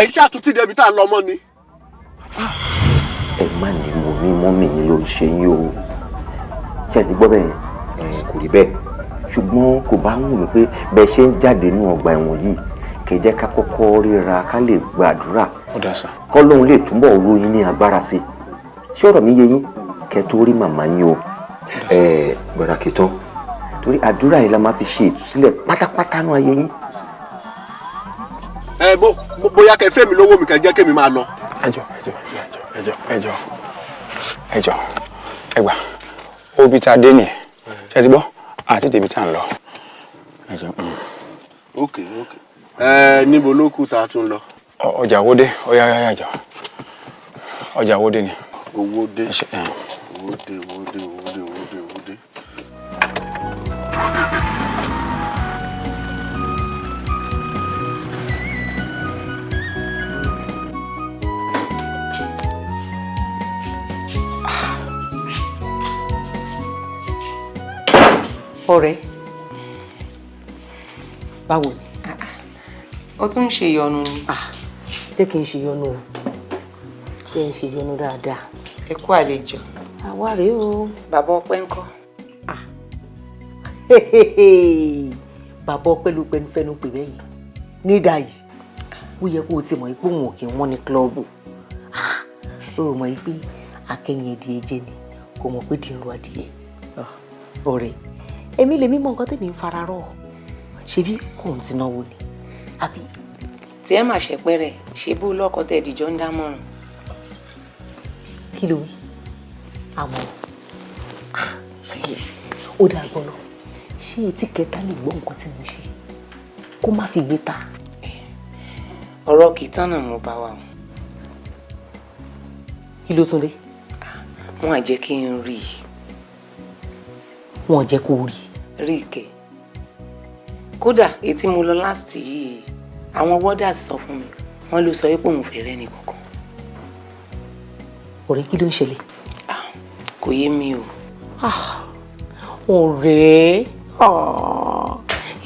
ẹ ṣàtúntì débi tá a lọ mọ́ ni. ẹ má ní mo ní mọ́mì yín ló ń ṣe yín o. Ṣe ti gbọ́ bẹ́ẹ̀? Kò rí bẹ́ẹ̀. Ṣùgbọ́n kò bá wù mí pé bẹ́ẹ̀ ṣe ń jáde nínú ọgbà ẹ̀wọ̀n yìí kẹ́ jẹ́ ká kọ́kọ́ ríra ká lè gbàdúrà. Kọ́ lóun lè túbọ̀ ro yín ní agbára sí i. Ṣé ọ̀rọ̀ mi yé yín? Kẹ́ tó rí màmá yín o. Ẹ gbọ́dọ̀ kí tán. Torí àdúrà yìí la máa fi ṣe ìtúsílẹ̀ pátápátá nú ayé yín. Ẹ bó bó- bóyá kẹ fẹ́ mi lówó mi kẹ jẹ́ kémi máa lọ. ẹjọ ẹjọ ẹjọ ẹjọ ẹjọ ẹgbà obi tá a dé nìyẹn. Ṣe ti gbọ́? Àti tèmi tá a ń lọ. Mm. ok ok. Ẹ níbo ló kù tá a tún lọ. Ọjà wo dé ọyá ọyá ọjà wo dé ni. owó dé owó dé owó dé owó dé owó dé ọ̀rẹ́. Báwo ni. ó tún ń ṣe ìyọnu ni. Jẹ́ kí n ṣe yọnu o. Jẹ́ n ṣe yọnu dáadáa. ẹ kú àlejò. Àwa rèé o. bàbá ọpẹ́ ńkọ́ bàbá ọpẹ́ ló pẹnu fẹnu pè bẹ́yìn nídà yìí ó yẹ kó o ti mọ̀ pé òun ò kí ń wọ́n ní kílọ̀bù ó rò mọ̀ pé akẹ́yìn ẹdìẹ jẹ ni. Kò mọ̀ pé dì ń ro adìyẹ ọ̀rẹ́ èmi lèmi mọ nǹkan tèmi ń fara rọ̀ ṣebí kò ń ti náwó ni? Àbí tí ẹ mà ṣẹpẹrẹ ṣe bó lọkọ tẹ ìdìjọ ń dámọ̀ràn kí ló wí? Àmọ́ ó dáa gbọ́dọ̀ ṣé etí kẹta lè gbọ́ nǹkan tí mo ṣe? Kó má fi gbé ta. Ọ̀rọ̀ kì í tán náà mo bá wa o. Kí ló tún dé? Wọn à jẹ́ kí n rí i. Wọn jẹ́ kó rí rí i kẹ kódà etí mo lọ last yìí àwọn wọ́dà sọ fún mi wọ́n ló sọ pé òun fẹ́ rẹ́ nìkankan ọ̀rẹ́ kí ló ń ṣẹlẹ̀? Kò yé mi o. Ọ̀rẹ́ ah,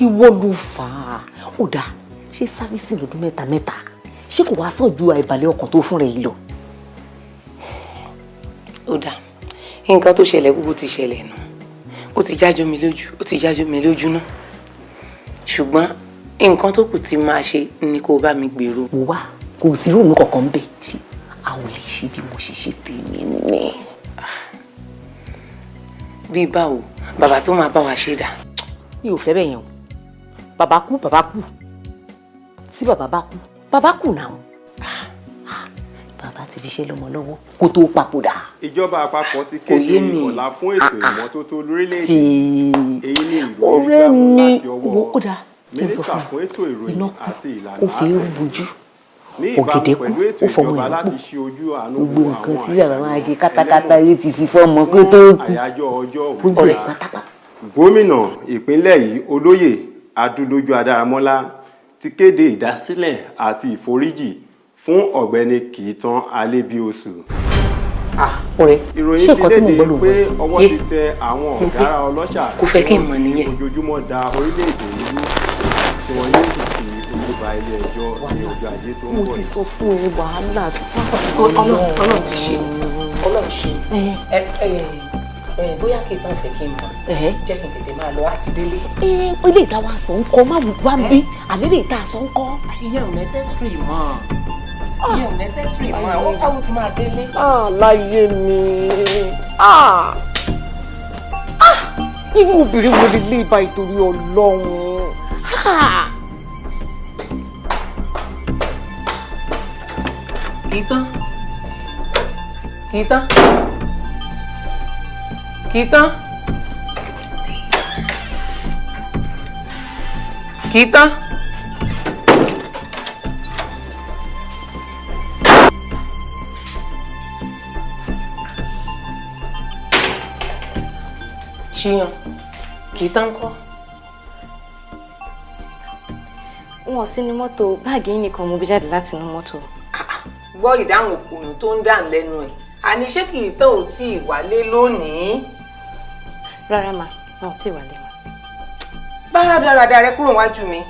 ìwọ ló fà á. Ó dáa ṣé sáfíìsì lọ́dún mẹ́ta mẹ́ta? Ṣé kò wá sàn ju àìbalẹ̀ ọkàn tó fún rẹ̀ yìí lọ. ó dà nǹkan tó ṣẹlẹ̀ gbogbo ti ṣẹlẹ̀ nù ó ti jájọ́ mi lójú ó ti jájọ́ mi lójú náà ṣùgbọ́n nǹkan tó kù tí máa ṣe ni kó bá mi gbèrò. Wá kò sí ròmù kankan ń bẹ a ò lè ṣe bí mo ṣe ṣe tèmi ní. bíi báwo bàbá tó máa bá wa ṣe dà? Mi ò fẹ́ bẹ́ẹ̀ yẹn o. Bàbá kú bàbá kú. Tí bàbá bá kú bàbá kú náà bàbá ti fi ṣe lọ́mọ lọ́wọ́ kó tó papòdà. ìjọba àpapọ̀ ti kéde ọ̀la fún ètò ìmọ́tótó lórílẹ̀‐èdè. Èyí ni ìròyìn mi láti ọwọ́ mínísítà fún ètò ìròyìn àti ìlànà bojú ní ìbámu pẹ̀lú ètò fọmọ ìjọba láti ṣe ojú àánú gbogbo nǹkan tí bàbá máa ṣe ẹlẹ́wọ̀n. yóò ti fi fọ́ọ̀mù kó tó kú. Gbogbo pátápátá. gómìnà ìpínlẹ̀ yìí olóyè adúlójú adáramọ́lá ti kéde ìdásílẹ̀ àti ìforíjì fún ọ̀gbẹ́ni kìítàn alébíoṣù. Ọ̀rẹ́ ìròyìn ṣé ti nǹkan tí léde gbọ́ ló gbọ́? ọwọ́ Yé. ti tẹ àwọn ọ̀gára ọlọ́ṣà kò fẹ́ kí n mọ̀ nìyẹn. ojoojúmọ́ da orílẹ̀-èdè nínú tí wọ́n yóò sì fi ojú ba ilé ẹjọ́ ní ọjọ́ ajé tó ń mo bọ̀ ti yìí. sọ fún ẹ wàhálà Ọlọ́run ti ṣe. Ọlọ́run ṣe. Ẹ ẹ ẹ bóyá kí n bá fẹ́ kí n mọ̀. Jẹ́ kí n tètè máa lọ àti délé. ẹ ilé ìta wa sọ ń kọ má wá ń bí àlẹ́ lè ta sọ ń kọ. ìyẹn ò necessary mọ́ ìyẹn ò necessary mọ́ àwọn káwọn ti máa délé. láyé mi irú obìnrin wo lè lé ibà ìtorí ọlọ́run. Ah! kì í tán kì í tán kì í tán kì í tán. Ṣíyan kì í tán kọ́. wọn sí ní mọ́tò báàgì yín nìkan mo bí jáde láti inú mọ́tò. gbọ́ ìdáhùn òkùnù tó ń dà lẹ́nu ẹ̀ àní ṣé kì í tán ò tí ì wálé lónìí. rárá mà wọn ò tí ì wálé mà. bára dáradá rẹ kúrò wájú mi.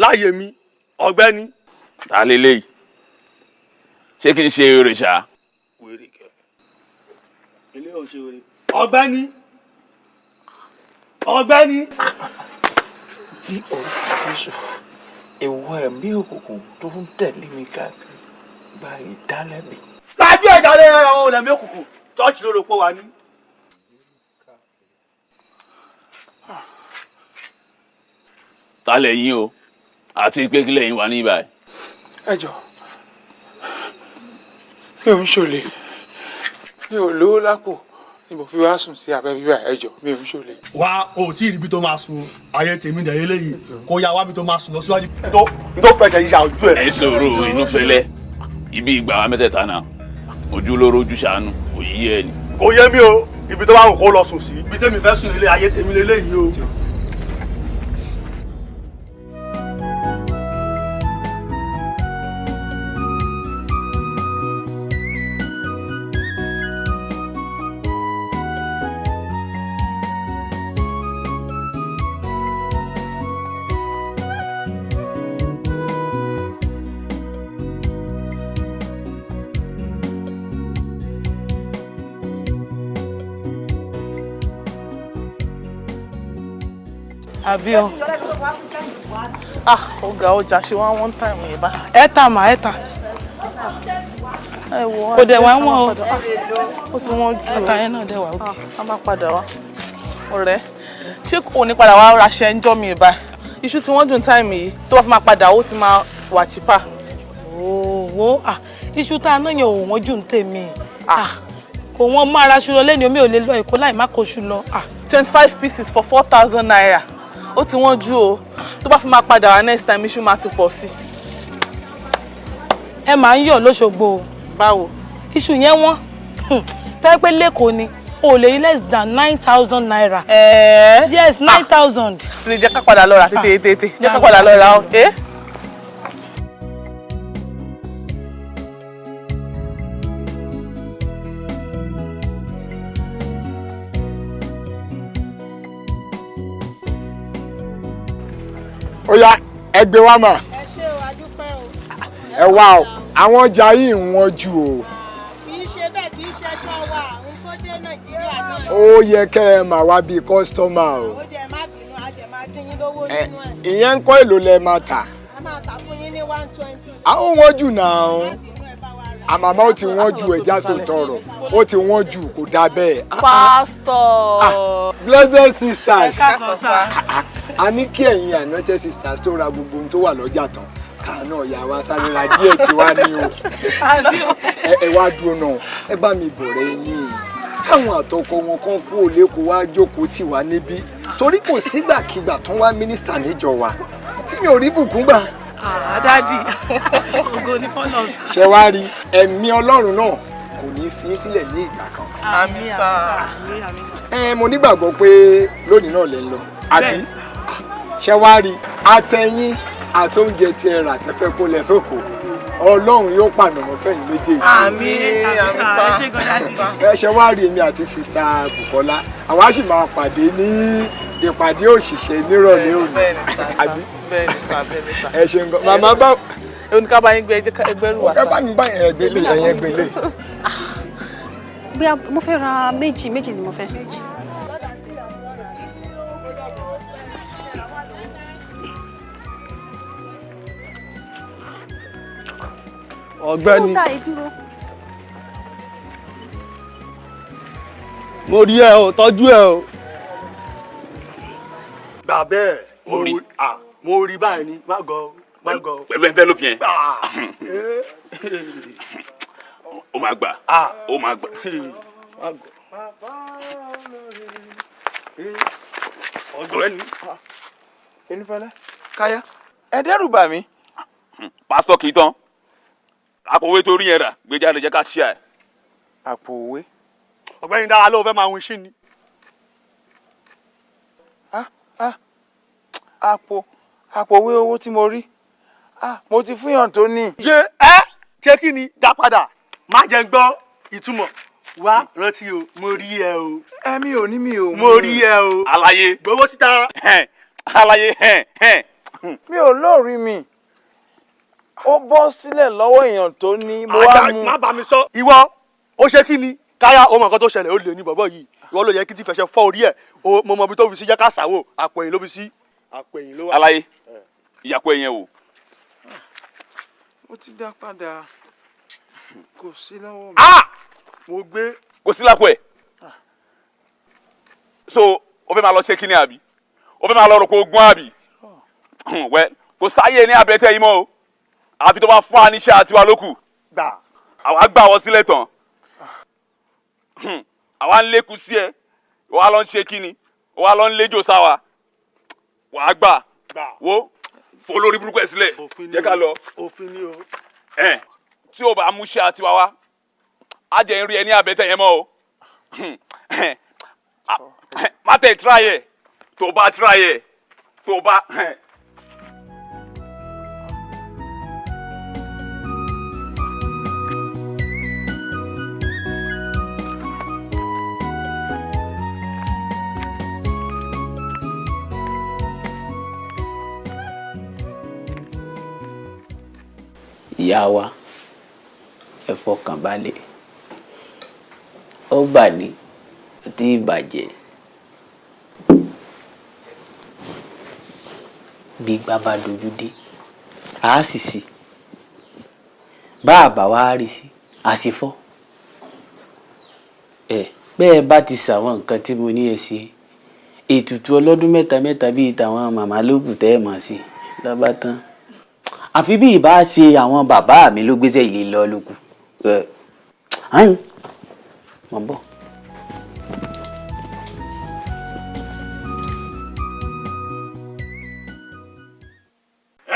Láàyè mi ọ̀gbẹ́ni. ta leléyìí ṣé kí n ṣe eré ṣá. wèrè kẹ ilé ò ṣe wèrè. ọ̀gbẹ́ni ọ̀gbẹ́ni. bí orúkọ jésù ìwọ ẹ̀mí òkùnkùn tó ń tẹ̀lé mi káàkiri gba ìdálẹ́bi. lájú ẹ̀dá lé àwọn olèmí òkùnkùn tọ́ọ̀chì ló rò pé wà ní. ta lẹ́yìn o àti pé kí lẹ́yìn wà ní ibà. ẹ jọ mi ò ń ṣòlè mi ò lówó lápò ni mo fi wá sùn sí abẹ́ bíbá ẹ jọ mi ò ń ṣòlè. wá o tí ì ríbi tó máa sun ayé tèmi dẹ̀ eléyìí kó yá wábi tó máa sùn lọ síwájú. tó tó fẹsẹ̀ yíya ojú ẹ̀. ẹ sọ̀rọ̀ inú fẹ́lẹ́ ibi ìgbà wa mẹ́tẹ̀ẹ̀ta náà ojú lóró ojú ṣàánú kò yí ẹ ni. kò yé mi o ibi tó bá wù kó lọ sùn sí. ibi tèmi fẹ́ sùn ilé ayé tèmi lélẹ́yìí o. àbí o? Ah ọ̀gá ọjà ṣe wá one time yìí bá. Ẹ tà mà ẹ tà ẹ wo kò dẹ̀ wá wọ́n o. ó ti wọ́n ju ẹ̀ta yẹn náà dẹ̀ wá òkè a máa padà wá. Ọ̀rẹ́ ṣé kò ní padà wá raṣẹ ń jọ́ mi ìbá iṣu tí wọ́n dùn táìmù yìí. Tó bá fi máa padà ó ti máa wà chípà. owó iṣu tá a náà yàn ò wọ́n jù ń tèmi. Kò wọ́n máa raṣu lọ lẹ́ni omi ò lè lọ èkó láì má koṣu lọ. twenty five pieces for four thousand naira ó ti wọ́n jù o tó bá fi máa padà wá next time iṣu máa ti pọ̀ sí. ẹ máa ń yọ̀ lóṣogbo o. báwo. iṣu yẹn wọ́n tẹ́ pé lẹ́kọ̀ọ́ ni o lè rí less than nine thousand naira. ẹ̀ẹ́ yes nine thousand. lè jẹ́ ká padà lọ rà tètè tètè jẹ́ ká padà lọ rà o. Eh? ó yá ẹgbẹ́ wa mà ẹ wá o àwọn ọjà yìí ń wọ́n jù o kì í ṣe bẹ́ẹ̀ kì í ṣẹjọ́ wa òun tó dé nàìjíríà náà. ó yẹ kẹ́ ẹ mà wá bíi kọ́sítọ́mà o ó jẹ má bínú a jẹ máa dín yín lówó nínú ẹ̀. ìyẹn ń kọ́ èlò lẹ máa tà a máa tà fún yín ní one twenty. àwọn wọ́n jù náà àmàmà ó ti wọ́n ju ẹja sòtọ̀rọ̀ ó ti wọ́n jù kò dá bẹ́ẹ̀. pásítọ̀. blessed sisters. A ní kí ẹ̀yin anointed sisters tó ra gbogbo ohun tó wà lọ́jà tán ká náà yà wá sáré ra díẹ̀ tí wá ní o. Ẹ wá dúró náà ẹ bá mi bọ̀rẹ̀ yín. Káwọn àtọkọ wọn kan kú òlékò wá jókòó tì wá níbí. Torí kò sígbàkigbà tó wá mínísítà níjọ wa. Tí mi ò rí bùkún gbà dádì ògo ní fọlọ́s. ṣe wá rí ẹ̀mí ọlọ́run náà kò ní fi sílẹ̀ ní ìgbà kan. Àmì sá. ẹ mo nígbàgbọ́ pé lónìí náà lè lọ. Àbí? Ṣe wá rí àtẹ̀yìn àtóúnjẹ tí ẹ rà tẹ́fẹ́ kó lẹ sóko. Ọlọ́run yóò pànàmọ́ fẹ̀yìn méjèèjì. Àmì sá. ẹ ṣe wá rí èmi àti sista Bukola? Àwa sì máa pàdé ní ìpàdé òṣìṣẹ́ nírọ̀lẹ́ òní. àbí bẹ́ẹ̀ni sá bẹ́ẹ̀ni sá. ẹ ṣe nǹkan màmá bá oníkàbá yín gbé ẹgbẹ́ rú wa ẹ bá mi bá ẹgbẹ́ lé ẹyẹ ẹgbẹ́ lé. bóyá mo fẹ́ ra méjì méjì ni mo fẹ́. ọ̀gbẹ́ni dúró. mo rí ẹ o tọ́jú ẹ o. gbà bẹ́ẹ̀ mo rí ah, mo rí báyìí ni má gọ má gọ. pẹ̀lú fi yẹn ó máa gbà ó máa gbà. ọ̀gbẹ́ni. Enifẹ́lẹ́ káyá ẹ dẹ́rù bà mí. pásítọ̀ kì í tán àpòwé torí yẹn rà gbé jáde jẹ́ ká ṣíà ẹ̀. àpò òwe. ọ̀gbẹ́ni dára ló fẹ́ máa win sí ni. àpò àpò òwe owó tí mo rí Ah, mo ti fún yàn tó ní. ṣe ẹ ṣé kí ni dá padà má jẹ́ gbọ́ ìtumọ̀ wá rántí o mo rí ẹ o. ẹ̀mí ò ní mi ò. mo rí ẹ o. àlàyé gbowó síta. àlàyé mi ò lóòrí mi ó bọ́ sílẹ̀ lọ́wọ́ èèyàn tó ní mo wá mú má bá mi sọ. ìwọ ó ṣe kí ni káyà ó mọ nǹkan tó ṣẹlẹ̀ ó lè ní bọ̀bọ̀ yìí ìwọ ló yẹ kí tí fẹsẹ̀ fọ́ orí ẹ̀ mo mọ ibi tó fi sí jẹ́ ká sàwò àpò ẹ̀yìn ló fi sí àpò ẹ̀yìn ló wà. aláyé ìyàpọ̀ ẹ̀yẹn wò. Ó ti dá padà. Kò sí lọ́wọ́ mi. mo gbé. kò sí lápò ẹ̀ so o fẹ́ máa lọ ṣe kí ni àbí? O fẹ́ máa lọ rò kó gún àbí? Wẹ́ kò sáyé ní abẹ́tẹ̀ yìí mọ́ o. Àfi tó bá fún wa níṣẹ́ àtiwá lókù. Àwa gbà wọ́n sílẹ̀ tán. Àwa ń lékun sí ẹ. Wàá lọ ń ṣe kí ni wàá lọ ń léjò sáwa. Wàá gbà. Wo fò lórí burúkú ẹ sílẹ̀ jẹ́ ká lọ òfin ni o. ẹ tí o bá mú ṣe àtiwá wa á jẹ́ rí ẹ ní abẹ́tẹ̀ yẹn mọ́ o má tẹ̀ try ẹ̀ tó bá try ẹ̀ tó bá. Ìyá wa ẹ fọkàn balẹ̀. Ó bà ní tí ìbàjẹ́. Bí gbá bá dojú dé a sì sí. Bá a bá wá rí sí a sì fọ́. Ẹ bẹ́ẹ̀ bá ti ṣàwọn nǹkan tí mo ní ẹ ṣe ètùtù ọlọ́dún mẹ́ta mẹ́ta bíi tàwọn màmá lókù tẹ́ ẹ mọ̀ sí lọ́ba tán àfi bí ìbá ṣe àwọn bàbá mi ló gbéṣẹ́ ilé lọ ẹ ẹ̀hún mọ̀ ń bọ̀.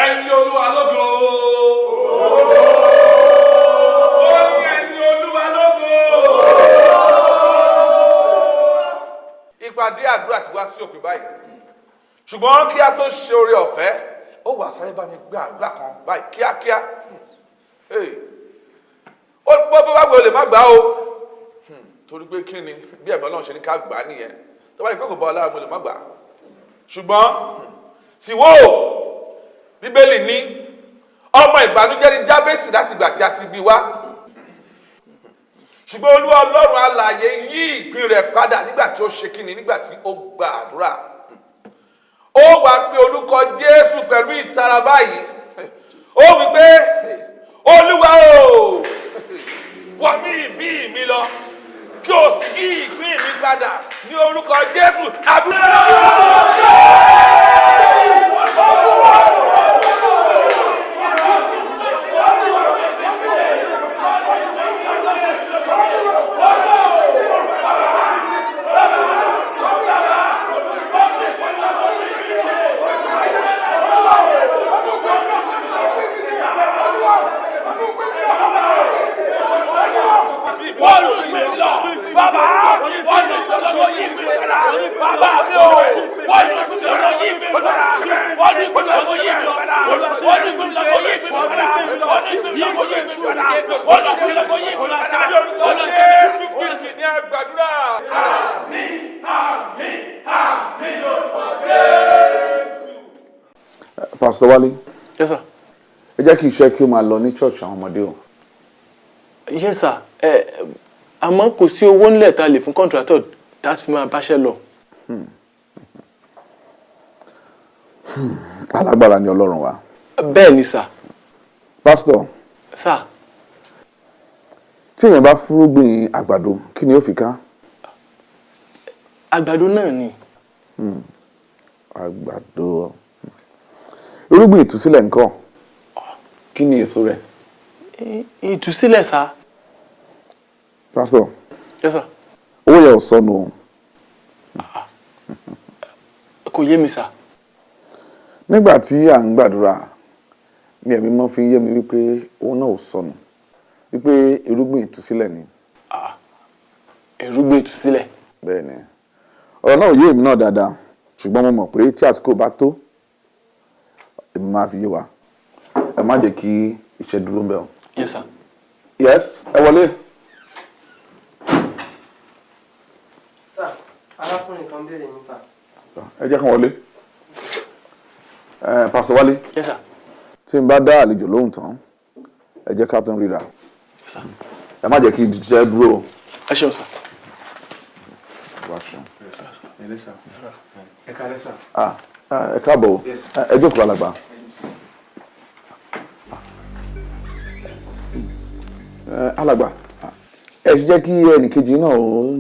ẹni olúwa lógo. ó ní ẹni olúwa lógo. ìpàdé àdúrà ti wá sí òpin báyìí ṣùgbọ́n kí a tó ṣe oore ọ̀fẹ́ ó wà sáré bá mi gbé àdúrà kan báyìí kíákíá. Ó gbọ́ bí wàá gbé olè má gbà ó Hmm, torí pé kí ni? Bí ẹ̀mí ọlọ́run ṣe ní ká gbà á nìyẹn. Tó bá ní pé kò bọ́ ọ lára mo lè má gbà á. Ṣùgbọ́n sì wò ó bíbélì ní ọmọ ìbànújẹ́ ní jábẹ́sì láti ìgbà tí a ti bí wá ṣùgbọ́n olúwa ọlọ́run alààyè yí ìpín rẹ̀ padà nígbà tí ó ṣe kíni nígbà tí ó gba àdúrà ó wá pé orúkọ jésù pẹ̀lú ìtara báyìí ó wí pé olúwa o wọ mí ìbí mi lọ kí o sì yí ìpín mi padà ní orúkọ jésù àdúrà. Bàbá, bọ́ọ̀lù ìgbòlódò yìí ìgbè padà, bàbá mi o, bọ́ọ̀lù ìgbòlódò yìí ìgbè padà, bọ́ọ̀lù ìgbòlódò yìí ìgbè padà, bọ́ọ̀lù ìgbòlódò yìí ìgbè padà, bọ́ọ̀lù ìgbòlódò yìí ìgbè padà, bọ́ọ̀lù ìgbòlódò yìí ìgbè padà, bọ́ọ̀lù Jésù Kristi ní àgbàdúrà. Àmín, àmín, àmín lórúkọ Jésù. Pastor Wale. Yes, sir. ẹ jẹ́ kí iṣẹ́ kí ó máa lọ ní church àwọn ọmọdé o. yes sir ẹ àmọ́ kò sí owó ńlẹ̀ tá a lè fún contractor tá fi máa báṣẹ́ lọ. alágbára ni ọlọ́run wa. bẹ́ẹ̀ ni sir. pastor sir tí èèyàn bá fúrúgbìn àgbàdo kí ni ó fi ká. àgbàdo náà ni. Hmm. àgbàdo irúgbìn ìtúsílẹ̀ nǹkan kí ni èso rẹ̀. Ìtúsílẹ̀ sir. Pastor yes sir owó yẹn ò sọnù o. kò yé mi sir. nígbà tí à ń gbàdúrà ni ẹ̀mí mọ́ fi yé mi wípé owó náà ò sọnù wípé irúgbìn ìtúsílẹ̀ ni. irúgbìn ìtúsílẹ̀. bẹ́ẹ̀ ni ọ̀rọ̀ náà ò yé èmi náà dáadáa ṣùgbọ́n mo mọ̀ pé tí àsìkò bá tó èmi máa fi yé wa ẹ má jẹ́ kí iṣẹ́ dúró ń bẹ̀ o. yes sir. yes ẹ wọlé. sà arákùnrin kan béèrè yín sà. Ẹ jẹ́ kán wọlé. ẹ pásítọ̀ wálé Yes, sir. tí n bá dá àlejò lóhùn tán ẹ jẹ́ ká tún ríra Yes, sir. ẹ má jẹ́ kí n jẹ́ dúró o. ẹ ṣeun ẹ sà. Ah, ah, ẹ káàbọ̀ ẹ jókòó alàgbà. Alàgbà ẹ jẹ́ kí ẹnìkejì náà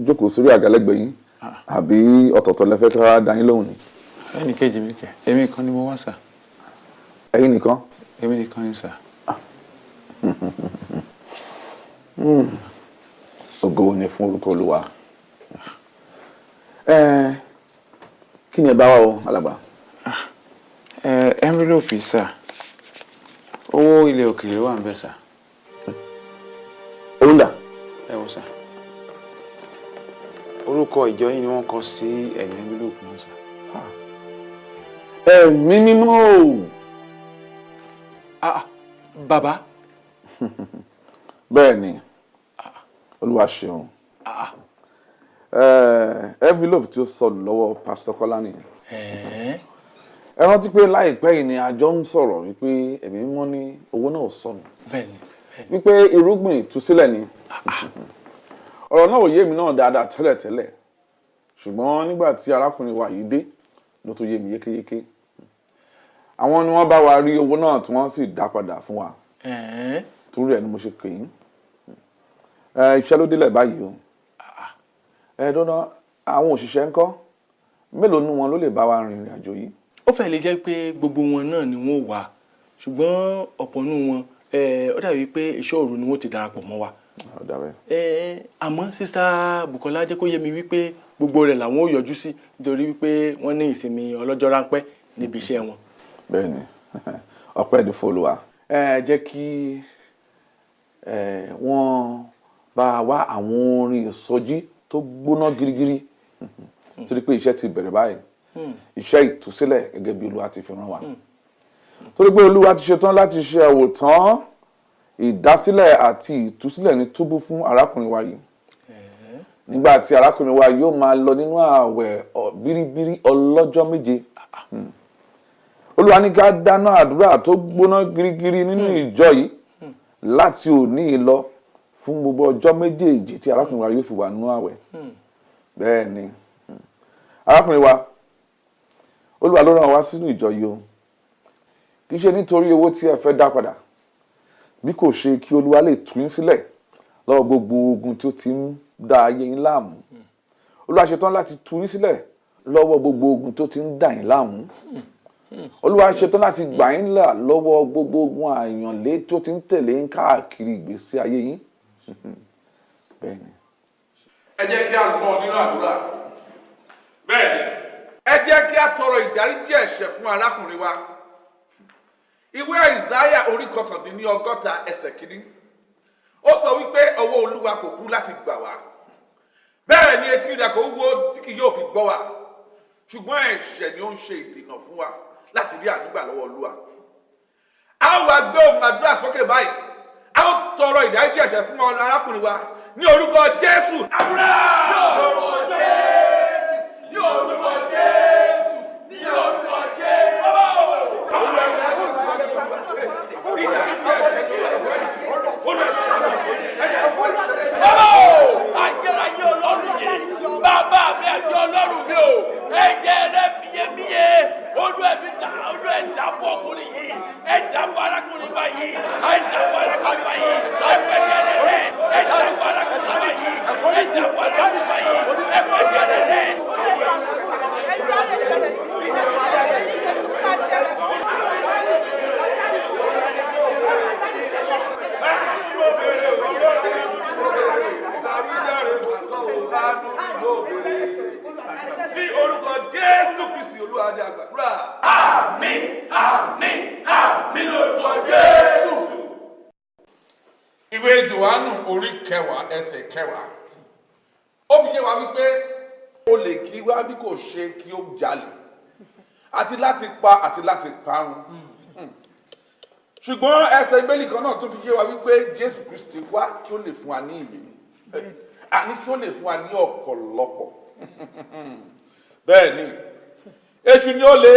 jókòó sórí àga lẹ́gbẹ̀ẹ́ yín àbí ọ̀tọ̀ọ̀tọ̀ lẹ fẹ́ ká dá yín lóhùn ni. ẹnì kejì mi kẹ èmi kan ni mo wá sà. ẹ̀yin nìkan. èmi nìkan ni sà. Hmm. ògo ni fún orúkọ olúwa kí ni ẹ bá wá o alàgbà. envelope sà owó ilẹ̀ òkèèrè wà ń bẹ̀ sà. owó ń dà. ẹ wò sà orúkọ ìjọ yín ni wọ́n kọ sí ẹ̀yìn envelope náà sà. ẹ̀mí mímọ́ o. Ah, bàbá. bẹ́ẹ̀ ni olúwa ṣeun. Eh, envelope tí ó sọnù lọ́wọ́ pásítọ̀ kọ́lá nìyẹn. Ẹ rántí pé láìpẹ́ yìí ni àjọ ń sọ̀rọ̀ wípé ẹ̀mí mímọ́ ní owó náà sọnù. Wípé irúgbìn ìtúsílẹ̀ ni ọ̀rọ̀ náà ò yé mi náà dáadáa tẹ́lẹ̀tẹ́lẹ̀ ṣùgbọ́n nígbà tí arákùnrin wa yìí dé ló tó yé mi yékéyéké. Àwọn ni wọ́n bá wa rí owó náà tí wọ́n sì dá padà fún wa. Torí ẹ̀ ni mo ṣe pè yín. Iṣẹ́ ló délẹ̀ báyìí o. Ẹ dọ́nà àwọn òṣìṣẹ́ ńkọ́? Mélòó nu wọn ló lè bá wa rin ìrìn àjò yìí. ó fẹ́ lè jẹ́ pé gbogbo wọn náà ni wọ́n wà. Ṣùgbọ́n ọ̀pọ̀ nínú wọn eh, ó dàbí pé iṣẹ́ òru ni wọ́n ti darapọ̀ mọ́ wa. Àmọ́ sísá Bukola jẹ́ kó yé mi wípé gbogbo rẹ̀ làwọn ò yọjú sí nítorí wípé wọ́n ní ìsinmi ọlọ́jọ́ ráńpẹ́ níbi iṣẹ́ wọn. bẹ́ẹ̀ni. Ọpẹ́ ní fọlùwà. ẹ jẹ́ kí wọ́n bá wá àwọn orin ìsọjí tó gbóná girigiri. Torí pé iṣẹ́ ti bẹ̀rẹ̀ báyìí. Iṣẹ́ ìtúsílẹ̀ gẹ́gẹ́ bí olúwa ti fi rán wa. Torí pé olúwa ti ṣetán láti ṣe àwòtán ìdásílẹ̀ àti ìtúsílẹ̀ ní túbú fún arákùnrin wa yìí. Nígbà tí arákùnrin wa yóò máa lọ nínú ààwẹ̀ bíríbírí ọlọ́jọ́ méje. Hmm. olúwa ní ká dáná àdúrà tó gbóná girigiri nínú ìjọ yìí láti òní lọ fún gbogbo ọjọ́ méjèèjì tí arákùnrin wa yóò fi wà nínú ààwẹ̀. Bẹ́ẹ̀ ni. Hmm. arákùnrin wa olúwa ló rán wa sínú ìjọ yìí o. Kì í ṣe nítorí owó tí ẹ fẹ́ dá padà bí kò ṣe kí olúwa lè tú yín sílẹ̀ lọ́wọ́ gbogbo ogun tí ó ti ń da ayé yín láàmú. Olúwa ṣetán láti tú yín sílẹ̀ lọ́wọ́ gbogbo ogun tó ti ń dà yín láàmú. Olúwa ṣetán láti gbà yín là lọ́wọ́ gbogbo ogun àyànlé tó ti ń tẹ̀lé yín káàkiri ìgbésí ayé yín. Ẹ jẹ́ kí a lọ nínú àdúrà. Bẹ́ẹ̀ ni. Ẹ jẹ́ kí a tọrọ ìdáríjì ẹ̀ṣẹ̀ fún arákùnrin wa ìwé àìsáyà orí kọkàndínní ọgọ́ta ẹsẹ̀ kìíní. Ó sọ wípé ọwọ́ olúwa kò kú láti gbà wá. Bẹ́ẹ̀ ni etí rẹ̀ kò wúwo tí kì yóò fi gbọ́ wa ṣùgbọ́n ẹ̀ṣẹ̀ ni ó ń ṣe ìdènà fún wa láti rí àdúgbà lọ́wọ́ olúwa. A ó wá gbé ohùn àdúrà sókè báyìí. A ó tọrọ ìdáríjì ẹ̀ṣẹ̀ fún arákùnrin wa ní orúkọ jésù. Àdúrà. ní orúkọ jésù! Ní orúkọ jésù! Ní orúkọ jésù bàbá bàbá o ayérayé ọlọ́run yìí bàbá mi àti ọlọ́run mi o ẹ̀jẹ̀ rẹ bíyebíye olú ẹ̀mí dà olú ẹ̀ dàbọ̀ ọkùnrin yìí ẹ̀ dàbọ̀ arákùnrin wa yìí ẹ̀ dàbọ̀ arákùnrin wa yìí ẹ̀ pẹ̀sẹ̀ rẹ̀ rẹ̀ ẹ̀ dàbọ̀ arákùnrin wa yìí ẹ̀ dàbọ̀ arákùnrin wa yìí ẹ̀ pẹ̀sẹ̀ rẹ̀ rẹ̀. ní orúkọ jésù kristi olúwa ni àgbàdúrà. àmín àmín àmín lórúkọ jésù. ìwé johannu orí kẹwàá ẹsẹ̀ kẹwàá. Ó fi yé wa wípé o lè kí wá bí kò ṣe kí ó jalè. Àti láti pa àti láti parun. Ṣùgbọ́n ẹsẹ̀ ìbéèlì kan náà tún fi yé wa wípé jésù kristi wá kí ó lè fún wa ní ìyè àní kí ó lè fún wa ní ọ̀pọ̀lọpọ̀ bẹ́ẹ̀ ni èṣù ni ó le.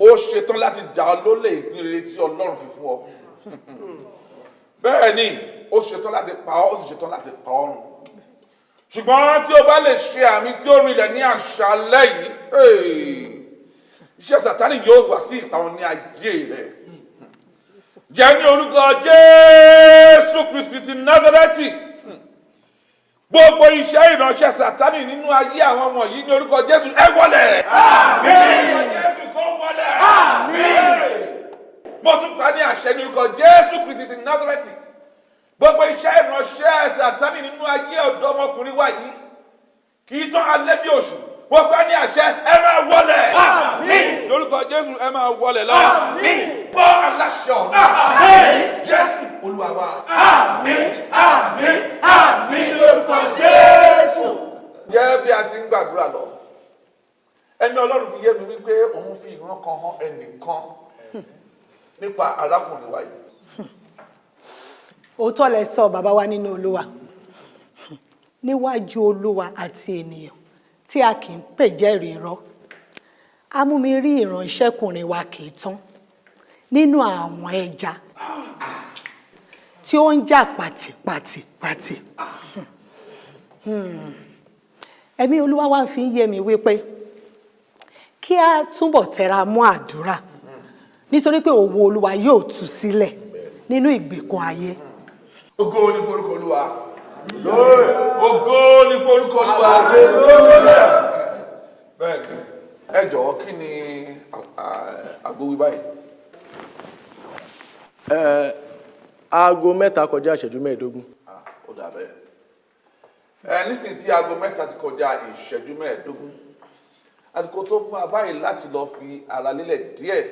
Ó ṣetán láti jà lólè ìpín rere tí ọlọ́run fi fún ọ. Bẹ́ẹ̀ ni ó ṣetán láti pa ọ́ ó sì ṣetán láti pa ọ́ ṣùgbọ́n tí o bá lè ṣe àmì tí ó rinlẹ̀ ní àṣálẹ́ yìí iṣẹ́ sátánì yóò wá sí ìparun ní ayé rẹ̀. Jẹ́ ní orúkọ jésù kristi ti nazareti gbogbo iṣẹ́ ìránṣẹ́ sátánì nínú ayé àwọn yìí ní orúkọ jésù ẹ wọlẹ̀. àmín. jésù kò wọlẹ̀. àmín. mo tún pa ní àṣẹ ní orúkọ jésù kristi ti nazareti gbogbo iṣẹ́ ìránṣẹ́ sátánì nínú ayé ọ̀dọ́mọkùnrin wa yìí kì í tán alẹ́ bí oṣù mo pa ní àṣẹ ẹ máa àmín. lórúkọ jésù ẹ máa wọlẹ̀ lọ. àmín. Gbọ́ aláṣẹ àmín. jésù olúwa wa. àmín àmín àmín lórúkọ jésù. jẹ́ bí a ti ń gbàdúrà lọ ẹni ọlọ́run fi yé mi wípé òun fi ìran kan hàn ẹnìkan nípa arákùnrin wa yìí. òótọ́ lẹ sọ bàbá wa nínú olúwa níwájú olúwa àti ènìyàn tí a kì í pè jẹ́rìí irọ́ a mú mi rí ìránṣẹ́kùnrin wa kì í tán nínú àwọn ẹja tí ó ń jà pàtìpàtìpàtì Hmm. ẹ̀mí olúwa wá fi ń yé mi wípé kí a túbọ̀ tẹra mọ́ àdúrà nítorí pé òwò olúwa yóò tú sílẹ̀ nínú ìgbèkùn ayé. ògo ni forúkọ olúwa. ògo ni forúkọ olúwa. bẹ́ẹ̀ni ẹ jọ̀wọ́ kí ni àgbo wí báyìí. Aago mẹ́ta kọjá ìṣẹ́jú mẹ́ẹ̀ẹ́dógún. ó dà bẹ́ẹ̀. ẹ nísìnyí tí aago mẹ́ta ti kọjá ìṣẹ́jú mẹ́ẹ̀ẹ́dógún àsìkò tó fún wa báyìí láti lọ fi ara lélẹ̀ díẹ̀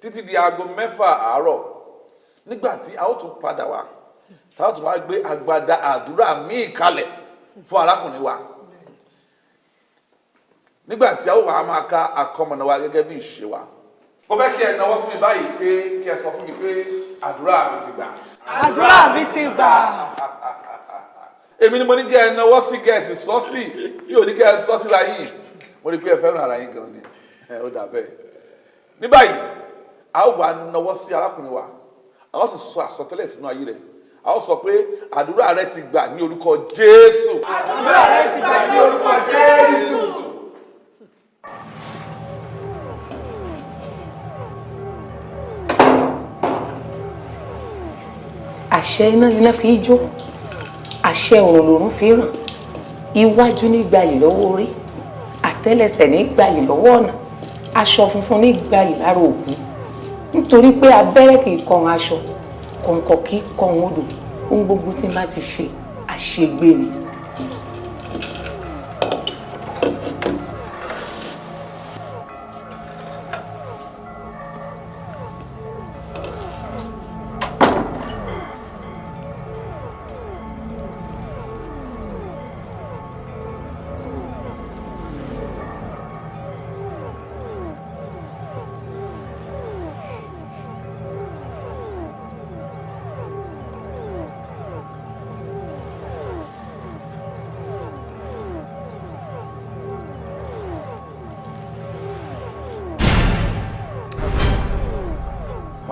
títí di aago mẹ́fà àárọ̀ nígbà tí a ó tún padà wá tá a ó tún wá gbé agbada àdúrà míì kalẹ̀ fún arákùnrin wa nígbà tí a ó wà á máa ka àkọmọ̀nà wa gẹ́gẹ́ bí ìṣe wa mo fẹ́ kí ẹ náwó sí mi báyìí pé kí ẹ sọ fún mi pé àdúrà mi ti gbà. àdúrà mi ti gbà. èmi ni mo ní kí ẹ náwó sí gẹ̀ẹ́sì sọ sí bí ò ní kí ẹ sọ síra yìí mo rí pé ẹ fẹ́ràn ara yín gan ni ẹ ó dà bẹ́ẹ̀. ní báyìí a ó wà náwó sí arákùnrin wa a ó sì sọ àsọtẹ́lẹ̀ sínú ayé rẹ̀ a ó sọ pé àdúrà rẹ ti gbà ní orúkọ Jésù. àdúrà rẹ ti gbà ní orúkọ Jésù. Àṣẹ iná iná fi jó. Àṣẹ òrùn lòrùn fi ràn. Iwájú ní gbayì lọ́wọ́ orí. Àtẹ́lẹsẹ̀ ní gbayì lọ́wọ́ ọ̀nà. Aṣọ funfun ní gbayì lára òkú. Nítorí pé abẹ́rẹ́ kì í kọrun aṣọ kọ̀ǹkọ̀ kì í kọrun odò. Ohun gbogbo tí n bá ti ṣe àṣegbè ni.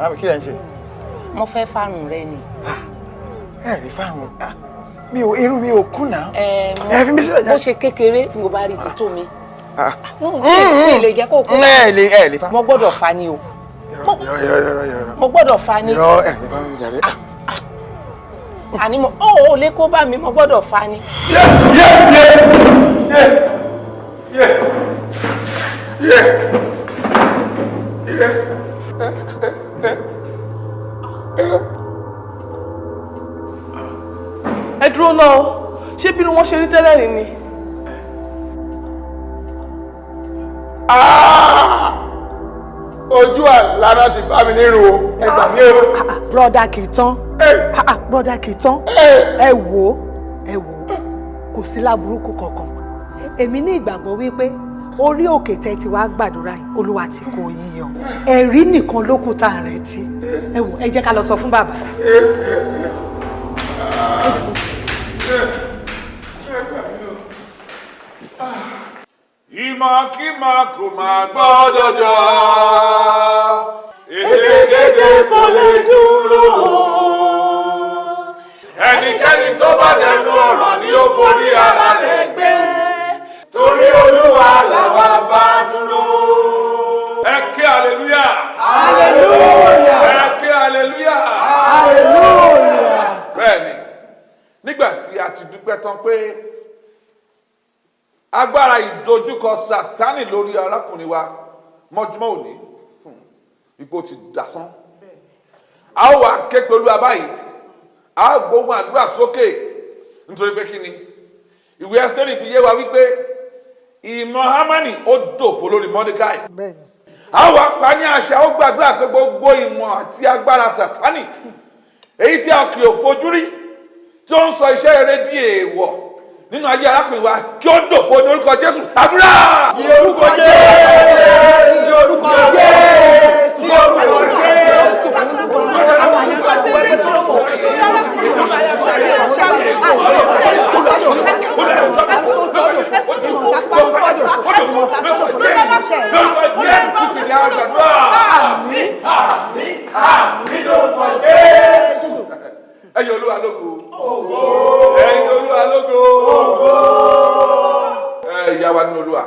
Màámi kí lẹ ń ṣe. mo fẹ́ fárùn rẹ ni. ẹ rí fáwọn mi ò irú mi ò kùnà. ẹ bó ṣe kékeré tí mo bá rí ti tó mi. Ah. mi lè jẹ́ kó kó. ẹ lè ẹ lè fa. mo gbọ́dọ̀ fa ni o. Mo gbọ́dọ̀ fa ni. irọ́ ẹ lè fa mi jàre. àní mo ó ò lè kó bá mi mo gbọ́dọ̀ fa ni. Ẹ dúró náà o. Ṣé bí wọ́n ṣe rí tẹ́lẹ̀ rí ni. ojú àlànà ti bá mi nírú o. Ẹ gbà mí o. broda kì í tán Ah, ah, broda kì í tán ẹ wò ó ẹ wò ó kò sí láburúkú kankan. Èmi ní ìgbàgbọ́ wípé orí òkè tẹ́ ti wá gbàdúrà yìí olúwa ti kó yín yọ ẹ̀rí nìkan ló kù tá à ń retí ẹ wò ẹ jẹ́ ká lọ sọ fún bàbá. ìmọ̀kímọ̀ kò máa gbọ́dọ̀ jọ. èdèkéde kò lè dúró. ẹnikẹ́ni tó bá dẹnu ọ̀rọ̀ ni ó forí ara rẹ̀ gbé. Torí olúwa làwa bá dúró. ẹ ké aleluya. aleluya. ẹ ké aleluya. aleluya. bẹ́ẹ̀ni nígbà tí a ti dúpẹ́ tán pé agbára ìdojúkọ sátánì lórí arákùnrin wa mọ́júmọ́ òní hmm, ipò ti dasán a ó wà ké pẹ̀lú abáyé a ó gbóhùn àdúrà sókè nítorí pé kí ni ìwé ẹ́sítẹ́rì fi yé wa wípé ìmọ̀ hamani ó dòfo lórí wà pa ní àṣà ó gbàdúrà pé gbogbo ìmọ̀ àti agbára sátánì èyí tí a kì í fojú rí tí ó ń sọ iṣẹ́ rere di èèwọ̀ nínú ayé arákùnrin wa kí ó dòfo ní orúkọ jésù. Àdúrà. ní orúkọ jésù! Ní orúkọ jésù! Ní orúkọ jésù. Ẹyin olúwa lógo ẹyin olúwa lógo ìyá wa nínú olúwa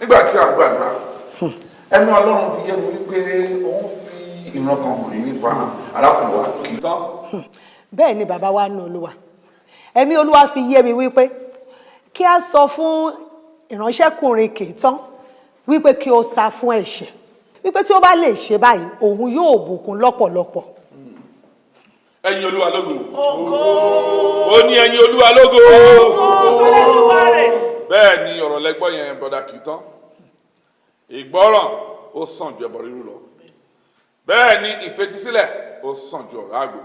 nígbà tí a gbàdúrà ẹnu ọlọ́run fi yé mi wípé òun fi ìran kan hàn yín nípa arákùnrin wa kì í tán. bẹ́ẹ̀ ni bàbá wa nù olúwa ẹ̀mí olúwa fi yé mi wípé kí a sọ fún ìránṣẹ́kùnrin kìítán wípé kí o sá fún ẹ̀ṣẹ̀. Wípé tí ó bá lè ṣe báyìí òun yóò bùkún lọ́pọ̀lọpọ̀. ẹyin olúwa lógo. Ó ní ẹyin olúwa lógo. Bẹ́ẹ̀ ni ọ̀rọ̀ lẹ́gbọ́ yẹn bọ́dà kì í tán ìgbọ́ràn ó sàn ju ẹbọ rírú lọ. Bẹ́ẹ̀ ni ìfetísílẹ̀ ó sàn ju ọ̀rọ̀ àgbò.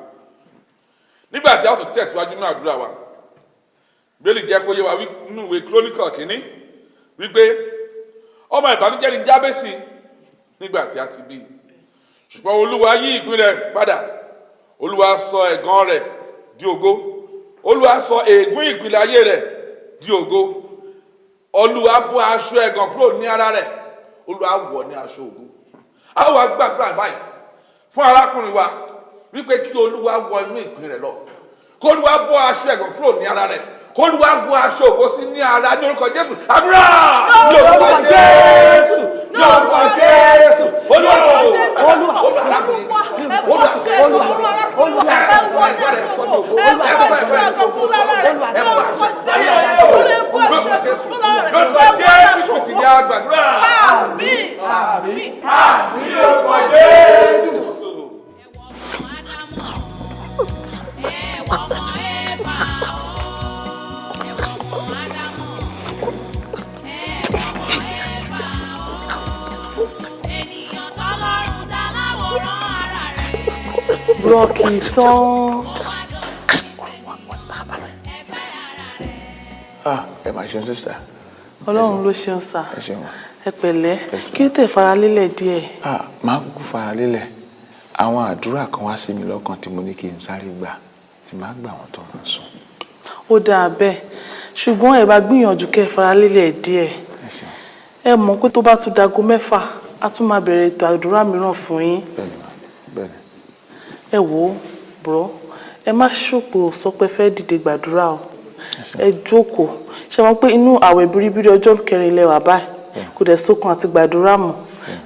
Nígbà tí a ó tún tẹ̀síwájú nínú àdúrà wa bẹ́ẹ̀lì jẹ́ kó yé wa nínú ìwé kírónìkà kínní wípé ọmọ ìbànújẹ́ ni jábẹ́sì nígbà tí a ti bí. Ṣùgbọ́n olúwa yí ìpín rẹ̀ padà. Olúwa sọ ẹ̀gàn rẹ̀ di ògo. Olúwa sọ ègún ìpìlẹ̀ ayé rẹ̀ di ògo. Olúwa bọ́ aṣọ ẹ̀gàn kúrò ní ara rẹ̀. Olúwa wọ̀ ní aṣọ ògo. A wá gbàdúrà báyìí fún arákùnrin wa wípé kí olúwa wọ inú ìpín rẹ̀ lọ. Kó olúwa bọ́ aṣọ ẹ̀gàn kúrò ní ara rẹ̀ kó olúwa wọ aṣọ ògo sí ní ara ní orúkọ jésù àdúrà ní orúkọ jésù ní orúkọ jésù olúwa olúwa olúwa arákùnrin olúwa olúwa olúwa ẹ wọ ẹgbẹ́ rẹ̀ sọ́dọ̀ ògo ẹ wọ ẹgbẹ́ rẹ̀ sọ́dọ̀ ògo ẹ wọ lórúkọ jésù kò sì ní àgbàdúrà. àmín àmín àmín lórúkọ jésù. Rọ́ọ̀kì tán. ah ẹ máa ṣeun sísá Ọlọ́run ló ṣeun sà. ẹ pẹ̀lẹ́. Kí ó tẹ̀ fara lélẹ̀ díẹ̀. ah máa kúkú fara lélẹ̀ àwọn àdúrà kan wá sí mi lọ́kàn tí mo ní kí n sáré gbà tí máa gbà wọ́n tó máa sùn. Ó dáa bẹ́ẹ̀. Ṣùgbọ́n ẹ bá gbìyànjú kẹ́ ẹ fara lélẹ̀ díẹ̀. Ẹ mọ̀ pé tó bá tún dago mẹ́fà, a tún máa bẹ̀rẹ̀ ètò àdúrà mìíràn fún yín. bẹ́ẹ̀ni Ẹ wò ó, bùrọ̀. Ẹ má ṣòpò sọ pé fẹ́ dìde gbàdúrà o. Ẹ jókòó. Ṣé wọn pé inú àwẹ̀ biribiri ọjọ́ kẹrin ilẹ̀ wà báyìí? Kò dẹ̀ sókun àti gbàdúrà mọ́.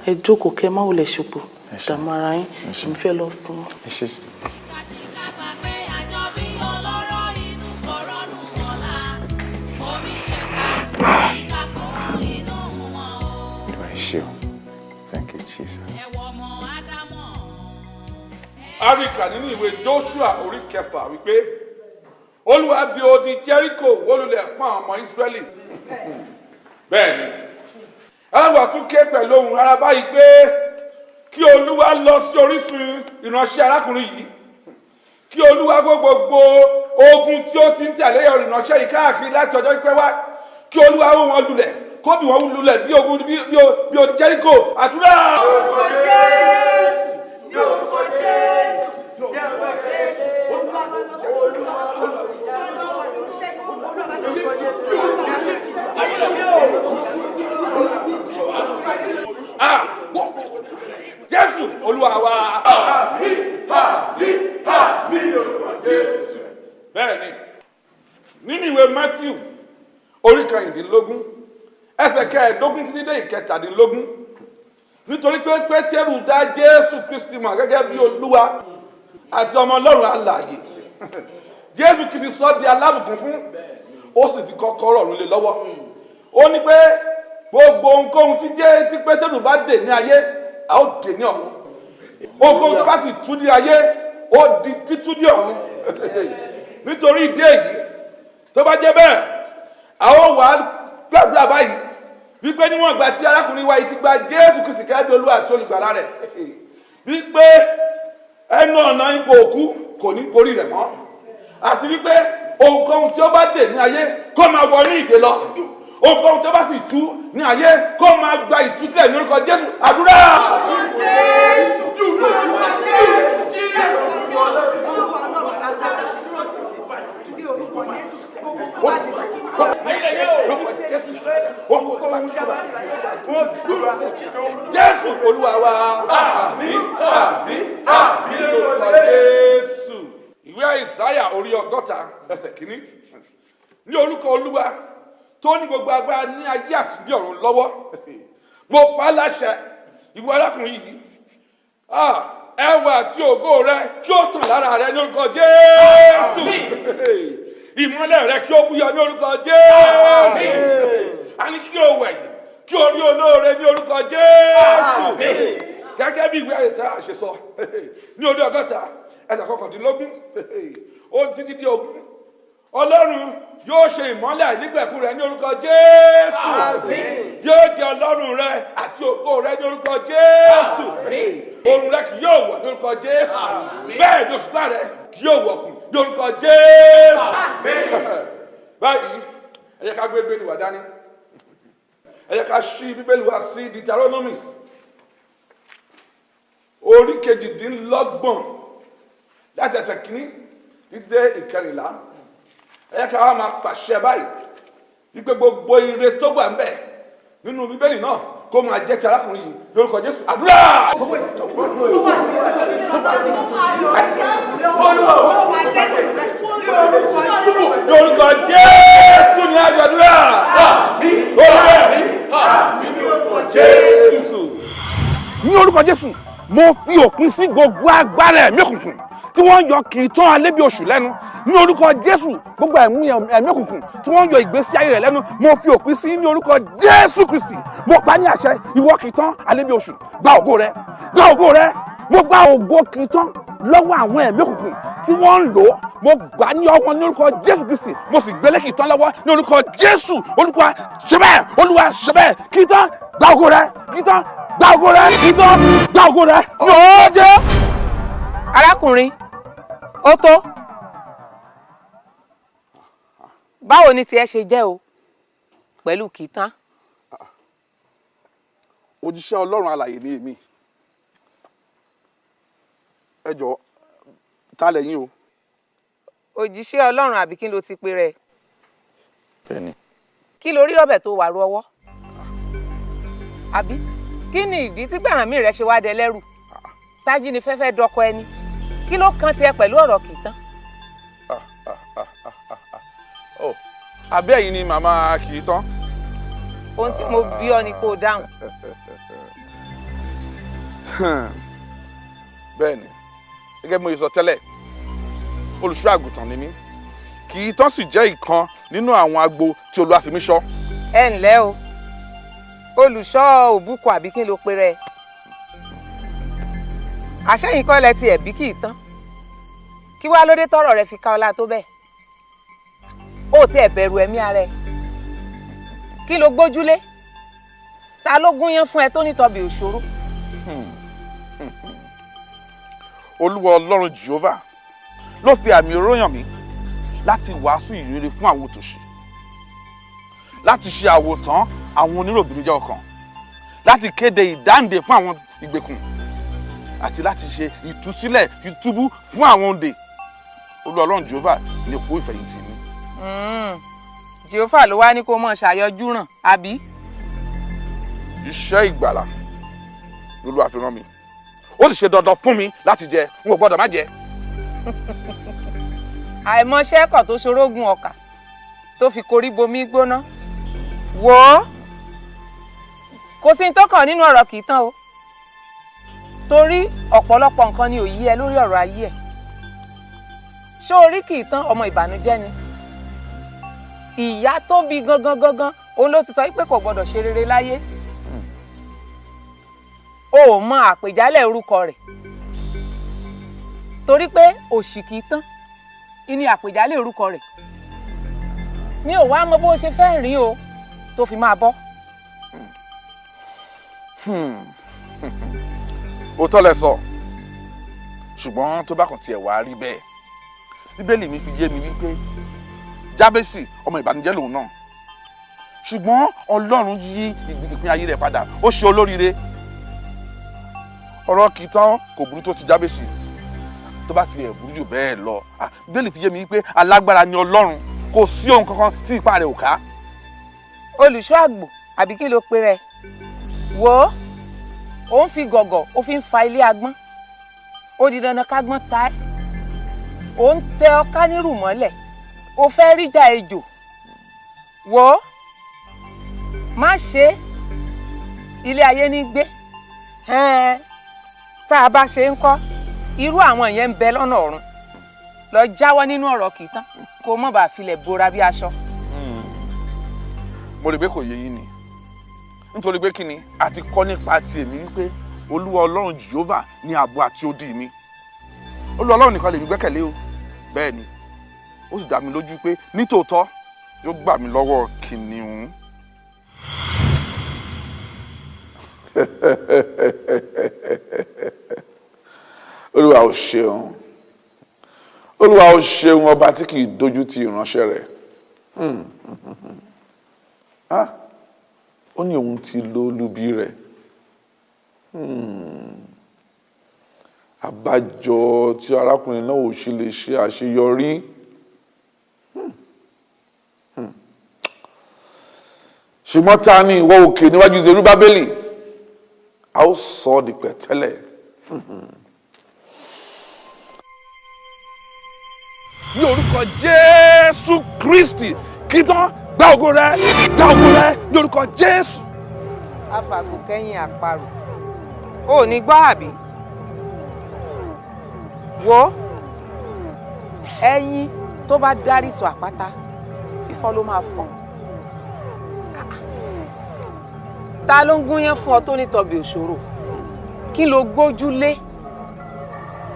Ẹ jókòó kẹ́ má wulẹ̀ ṣòpò. Dààmú ara yín. Èmi fẹ́ lọ sùn. Áríkà nínú ìwé Joshua orí kẹfà wípé Olúwa bí odi Jericho wólulẹ̀ fún àwọn ọmọ Ísírẹ́lì. Bẹ́ẹ̀ni, ẹlẹ́wà tún ké pẹ̀lú ohùn rárá báyìí pé kí Olúwa lọ sí orísun ìránṣẹ́ arákùnrin yìí. Kí Olúwa gbọ́ gbogbo ogun tí ó ti ń tẹ̀lé ìránṣẹ́ yìí káàkiri láti ọjọ́ pípẹ́ wá. Kí Olúwa wó wọn lulẹ̀ kó bí wọn lulẹ̀ bí ogun bí odi Jericho àdúrà ní orúkọ Jésù ah Jésù olúwa wa. àmì àmì àmì orúkọ Jésù. bẹ́ẹ̀ ni nínú ìwé Matthew orí kan ìdínlógún ẹsẹ̀ kẹẹ̀ẹ́dógún títí dé ìkẹtàdínlógún nítorí pé pétérù dá jésù kristi mọ̀ gẹ́gẹ́ bí olúwa àti ọmọ ọlọ́run alààyè. Jésù kristi sọ di alábùkún fún ó sì ti kọ́kọ́rọ́ ọ̀run lé lọ́wọ́. Ó ní pé gbogbo ohunkóhun tí jẹ́ tí pétérù bá dè ní ayé a ó dè ní ọ̀run. Ohunkóhun tó bá sì tú ní ayé ó di títú ní ọ̀run. Nítorí ìdí èyí tó bá jẹ́ bẹ́ẹ̀ a ó wà á gbàdúrà báyìí wípé níwọ̀n ìgbà tí arákùnrin wa yìí ti gba jésù kristi gẹ́gẹ́ bí olúwa àti olùgbàlà rẹ̀ wípé ẹnu ọ̀nà ipò òkú kò ní borí rẹ̀ mọ́ àti wípé ohunkóhun tí ó bá dè ní ayé kó máa wọ ní ìdè lọ ohunkóhun tí ó bá sì tú ní ayé kó máa gba ìtúsílẹ̀ ní orúkọ jésù àdúrà. Jésù olúwa wa. àmín àmín àmín lórúkọ jésù. ìwé àìsáyà orí ọgọ́ta ẹsẹ̀ kínní ní orúkọ olúwa tó ní gbogbo agbára ní ayé àti ní ọ̀run lọ́wọ́ mo pa á láṣẹ ìwọ arákùnrin yìí ẹwà àti ògo rẹ kí ó tàn lára rẹ ní orúkọ jésù ìmọ́lẹ̀ rẹ kí ó búyọ ní orúkọ jésù. A ní kí o wẹ̀yìn kí o rí olóore ní orúkọ jésù. Gẹ́gẹ́ bí ìwé àyẹ̀sẹ̀ àṣesọ ní orí ọgọ́ta ẹsẹ̀ kọkàndínlógún ó títí di ogún. Ọlọ́run yóò ṣe ìmọ́lẹ̀ àìnípẹ̀kun rẹ ní orúkọ jésù. Yóò jẹ ọlọ́run rẹ àti ògo rẹ ní orúkọ jésù. Oòrùn rẹ kì yóò wọ̀ ní orúkọ jésù. Bẹ́ẹ̀ ni òṣùpá rẹ kì yóò wọ̀kùn ní orúkọ jésù. Báyìí ẹ jẹ́ ká gbé bíbélì wá dání. Ẹ jẹ́ ká ṣí bíbélì wá sí Deuteronomy. Orí kejìdínlọ́gbọ̀n láti ẹsẹ̀ kínní títí dé ìkẹrìnlá. Ẹ jẹ́ ká wá máa pàṣẹ báyìí wípé gbogbo ire tó wà ń bẹ nínú bíbélì náà kó máa jẹ́ ti arákùnrin yìí lórúkọ jésù. Àdúrà. lórúkọ jésù ní àgbàdúrà lórúkọ jésù. ní orúkọ jésù mo fi òpin sí gbogbo agbára ẹ̀mí òkùnkùn tí wọ́n yọ kì í tán alẹ́ bí oṣù lẹ́nu. Ní orúkọ jésù gbogbo ẹ̀mí ẹ̀mí òkùnkùn tí wọ́n yọ ìgbésí ayé rẹ̀ lẹ́nu mo fi òpin sí ní orúkọ jésù kristi. Mo pa ní àṣẹ ìwọ kì í tán alẹ́ bí oṣù. Gba ògo rẹ gba ògo rẹ. Mo gba ògo kì í tán lọ́wọ́ àwọn ẹ̀mí òkùnkùn tí wọ́n ń lò ó. Mo gbà ní ọwọ́ ní orúkọ jésù kristi. Mo sì gbélé kì í tán lọ́wọ́ ní orúkọ jésù. Olúwa ṣe bẹ́ẹ̀ olúwa ṣe bẹ́ẹ̀. Kì í tán gba ògo rẹ kì í tán gba ògo rẹ kì í tán gba ògo rẹ. Ní ọjọ́. Arákùnrin ó tó. Báwo ni tiẹ̀ ṣe jẹ́ o? Pẹ̀lú kìtán òjíṣẹ́ ọlọ́run alàyè ni èmi. Ẹ jọ̀ọ́ ta lẹ́yìn o. òjíṣẹ́ ọlọ́run àbí kí ló ti pe rẹ̀? Bẹ́ẹ̀ni. kí ló rí ọbẹ̀ tó wà ru ọwọ́? Àbí? Kí ni ìdí tí gbàrànmí rẹ ṣe wá dẹ lẹ́rù? Tájí ni fẹ́fẹ́ dọkọ ẹni kí ló kan tiẹ̀ pẹ̀lú ọ̀rọ̀ kìtán ọ abẹ́ yìí ni màmá kì í tán. ohun tí mo bí ọ ni kó o dáhùn. Bẹ́ẹ̀ni gẹ́gẹ́ bí mo sọ tẹ́lẹ̀ olùṣọ́ àgùntàn ni mí. Kì í tán sì jẹ́ ìkan nínú àwọn agbo tí Olúwa fi mí ṣọ́. ẹ ǹlẹ́ o. Olùṣọ́ òbúkọ àbí kí ló pe rẹ àṣẹyìn kọ́ lẹ ti ẹ̀bí kì í tán kí wàá lóde tọrọ rẹ fi ká ọlá tó bẹ́ẹ̀? Ó ti ẹ̀ bẹ̀rù ẹ̀mí ara ẹ kí ló gbójúlé? Ta ló gúnyán fún ẹ tó nítọ́bi òṣòro? Olúwa ọlọ́run jehovah ló fi àmì òróyàn mi láti wàásù ìrere fún àwọn òtòṣì láti ṣe àwòtán àwọn oníròbìnújẹ́ ọkàn láti kéde ìdáǹdè fún àwọn ìgbèkùn àti láti ṣe ìtúsílẹ̀ ìtúbú fún àwọn òǹdè olúwa ọlọ́run jehovah ní kó ìfẹ̀yìntì mi. jehova ló wá ní kó mọ̀ ṣàyọjú ràn àbí? Iṣẹ́ ìgbàlà lolúwa fi rán mi. Ó sì ṣe dandan fún mi láti jẹ n ò gbọ́dọ̀ má jẹ. àìmọṣẹ́ kọ̀ tó ṣorógùn ọkà tó fi korí bomi gbóná. Wò ó kò sí tó kàn nínú ọ̀rọ̀ kì í tán o. Torí ọ̀pọ̀lọpọ̀ nǹkan ni ò yí ẹ lórí ọ̀rọ̀ ayé ẹ̀ ṣé orí kì í tán? Ọmọ ìbànújẹ́ ni. Ìyá tó bí gangan gangan òun ló ti sọ pé kò gbọdọ̀ ṣe rere láyé. O ò mọ àpèjálẹ̀ orúkọ rẹ̀. Torí pé òṣì kì í tán. Ìní àpèjálẹ̀ orúkọ rẹ̀? Mi ò wá mọ bó ṣe fẹ́ rìn o tó fi máa bọ́. òótọ́ lẹ sọ. Ṣùgbọ́n tó bá kàn tiẹ̀ wá rí bẹ́ẹ̀ bíbélì mi fi yé mi wípé jábẹ́sì ọmọ ìbànújẹ́ lòun náà. Ṣùgbọ́n ọlọ́run yí ìpín ayé rẹ̀ padà ó ṣe olóríire. Ọ̀rọ̀ kì í tán kò burú tó ti jábẹ́sì tó bá tiẹ̀ burú jù bẹ́ẹ̀ lọ. Bíbélì fi yé mi wípé alágbára ni ọlọ́run. Kò sí ohun kankan tí ipá rẹ̀ ò ká. olùṣọ́ àgbò àbí kí ló pe rẹ̀? Wò ó ó ń fi gọ̀gọ̀ ó fi ń fa ilé agbọ́n. Ó di dandan kágbọ́n ta ẹ́ ó ń tẹ ọká nírù mọ́lẹ̀. Ó fẹ́ ríjà ejò. Wò ó. Má ṣe ilé ayé ní gbé. Tá a bá ṣe ń kọ́ irú àwọn yẹn ń bẹ lọ́nà ọ̀run. Lọ jáwọ́ nínú ọ̀rọ̀ kì í tán kó mọ̀ bá filẹ̀ bora bí aṣọ. mo rí i pé kò yé yín ni. Nítorí pé kí ni a ti kọ́ nípa ti èmi wípé olúwa ọlọ́run jehova ní ààbò àti odi mi olúwa ọlọ́run nìkan lèmi gbẹ́kẹ̀lé o bẹ́ẹ̀ ni ó sì dá mi lójú pé nítòótọ́ yóò gbà mí lọ́wọ́ kìnìún. olúwa ò ṣeun olúwa ò ṣeun ọba tí kì í dojú ti ìránṣẹ́ rẹ̀ Hmm. Ah, ó ní òun ti lo olubi rẹ̀ Hmm. Àbájọ tí arákùnrin náà ò ṣe lè ṣe àṣeyọrí Hmm. Hmm. ṣùgbọ́n ta ni ìwọ òkè níwájú Serúbábélì a ó sọ ọ́ di pẹ̀tẹ́lẹ̀. Hmm. ní orúkọ jésù kristi kí tán gba ògo rẹ gba ògo rẹ ní orúkọ jésù. afàgò kẹ́yìn àparò ò ní gbọ́ àbí wo ẹyin tó bá dárí sọ àpáta fífọ́ ló máa fọ́. Ta ló ń gúnyán fún ọ tó ní tọbi òṣòro? Kí ló gbójúlé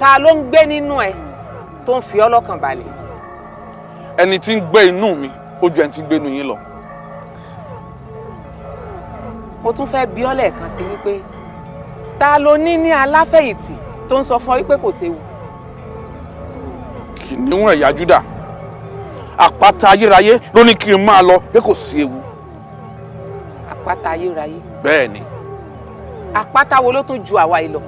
ta ló ń gbé nínú ẹ tó ń fi ọ́ lọ́kàn balẹ̀? Ẹni tí ń gbé inú mi ó ju ẹni tí ń gbé inú yín lọ. mo tún fẹ́ bi ọ́ lẹ́ẹ̀kan sí wípé ta ló ní ní aláfẹ̀yìntì tó ń sọ fún ọ wípé kò séwu kìnìún ẹ̀yà júdà. Àpáta ayérayé ló ní kí n máa lọ pé kò sí ewu. àpáta ayérayé? Bẹ́ẹ̀ ni. Àpáta wo ló tún ju àwa yìí lọ?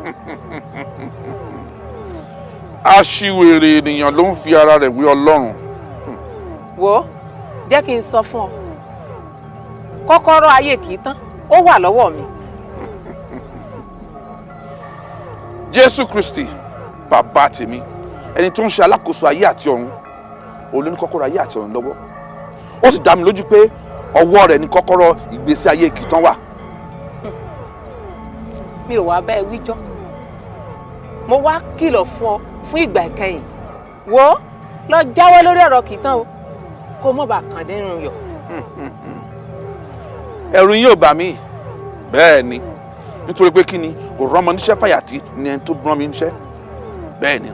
Aṣiwèrè ènìyàn ló ń fi ara rẹ̀ wé ọlọ́run. wo jẹ́ kí n sọ fún ọ. Kọ́kọ́rọ́ ayé kì í tán ó wà lọ́wọ́ mi. Jésù kristi bàbá tèmi ẹni tó ń ṣe alákòóso ayé àti ọ̀run òun ló ní kọ́kọ́rọ́ ayé àti ọ̀run lọ́wọ́. Ó sì dá mi lójú pé ọwọ́ rẹ̀ ní kọ́kọ́rọ́ ìgbésí ayé kìtàn wà. mi ò wá bẹ́ẹ̀ wíjọ́. Mo wá kìlọ̀ fún ọ fún ìgbà ìkẹyìn. Wo lọ jáwọ́ lórí ọ̀rọ̀ kì í tán o kó mọ̀ bá kàn nínú yọ̀. Ẹ̀rù yín ò bà mí. Bẹ́ẹ̀ ni. Nítorí pé kí ni kò rọ́mọ níṣẹ́ fàyàtì ni ẹni tó rán mi níṣẹ́. Bẹ́ẹ̀ ni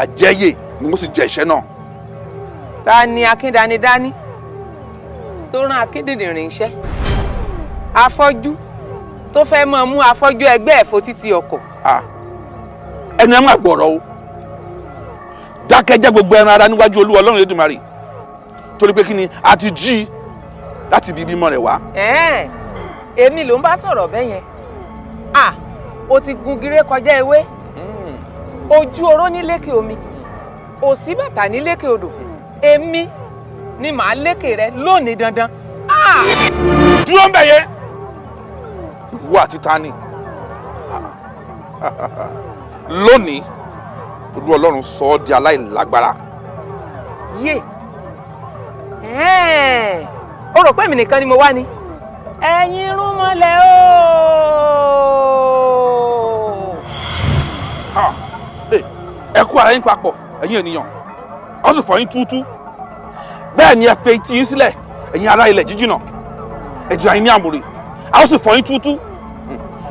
àjẹyè ni mo sì jẹ iṣẹ́ náà. ta ni akíndanidání tó rán akíndìnrín iṣẹ́ afọ́jú tó fẹ́ mọ̀ mú afọ́jú ẹgbẹ́ ẹ̀fọ́ títí ọkọ̀. Ẹnu ẹ má gbọ̀rọ̀ o. Dákẹ́jẹ́ gbogbo ẹran ara níwájú olúwa ọlọ́run Elédùmarè. Torí pé kí ni? A ti jí i láti ibi ìbímọ rẹ̀ wá. èmi ló ń bá sọ̀rọ̀ bẹ́ẹ̀ yẹn à o ti gun gire kọjá ewé ojú oró ní lékè omi. Òsì bàtà ní lékè odò. Èmi ni màá lékè rẹ lónìí dandan. Ah! dúró ń bẹ̀ yẹn. Ìwọ àti tani lónìí olú ọlọ́run sọ ọ́ di aláìlágbára. Yé. O rò pé èmi nìkan ni mo wá ni. ẹ̀yin irun mọ́lẹ̀ ẹ kú ara yín papọ̀ ẹ̀yin ènìyàn. Ọ sì fọ yín túútú. Bẹ́ẹ̀ ni ẹ pe etí yín sílẹ̀ ẹ̀yin ará ilẹ̀ jíjìnà. Ẹ jẹ́ àyín ní àmúre. Ó sì fọ yín túútú.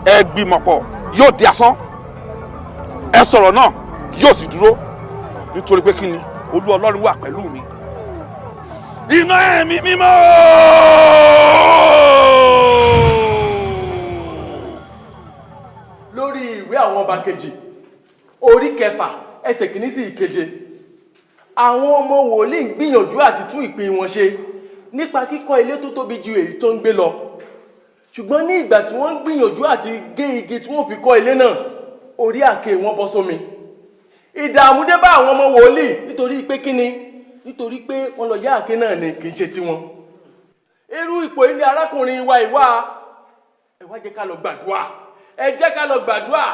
Ẹ gbìmọ̀pọ̀ yóò di asán. Ẹ sọ̀rọ̀ náà yóò sì dúró. Nítorí pé kí ni? Olú ọlọ́run wà pẹ̀lú mi. Iná ẹ̀mí mímọ́. lórí ìwé àwọn ọba kejì orí kẹfà ẹsẹ̀ kìíní sí ìkeje. Àwọn ọmọ wòlíì ń gbìyànjú àti tún ìpín wọn ṣe nípa kíkọ́ ilé tó tóbi ju èyí tó ń gbé lọ. Ṣùgbọ́n ní ìgbà tí wọ́n ń gbìyànjú àti gé igi tí wọ́n fi kọ́ ilé náà orí àkè wọn bọ́ sómi. Ìdààmú dé bá àwọn ọmọ wòlíì nítorí pé kíni nítorí pé wọ́n lọ yá àkè náà ni kì í ṣe tiwọn. Irú ipò ilé arákùnrin wa ìwà ẹ wá jẹ́ ká lọ gbàdúrà. Ẹ jẹ́ ká lọ gbàdúrà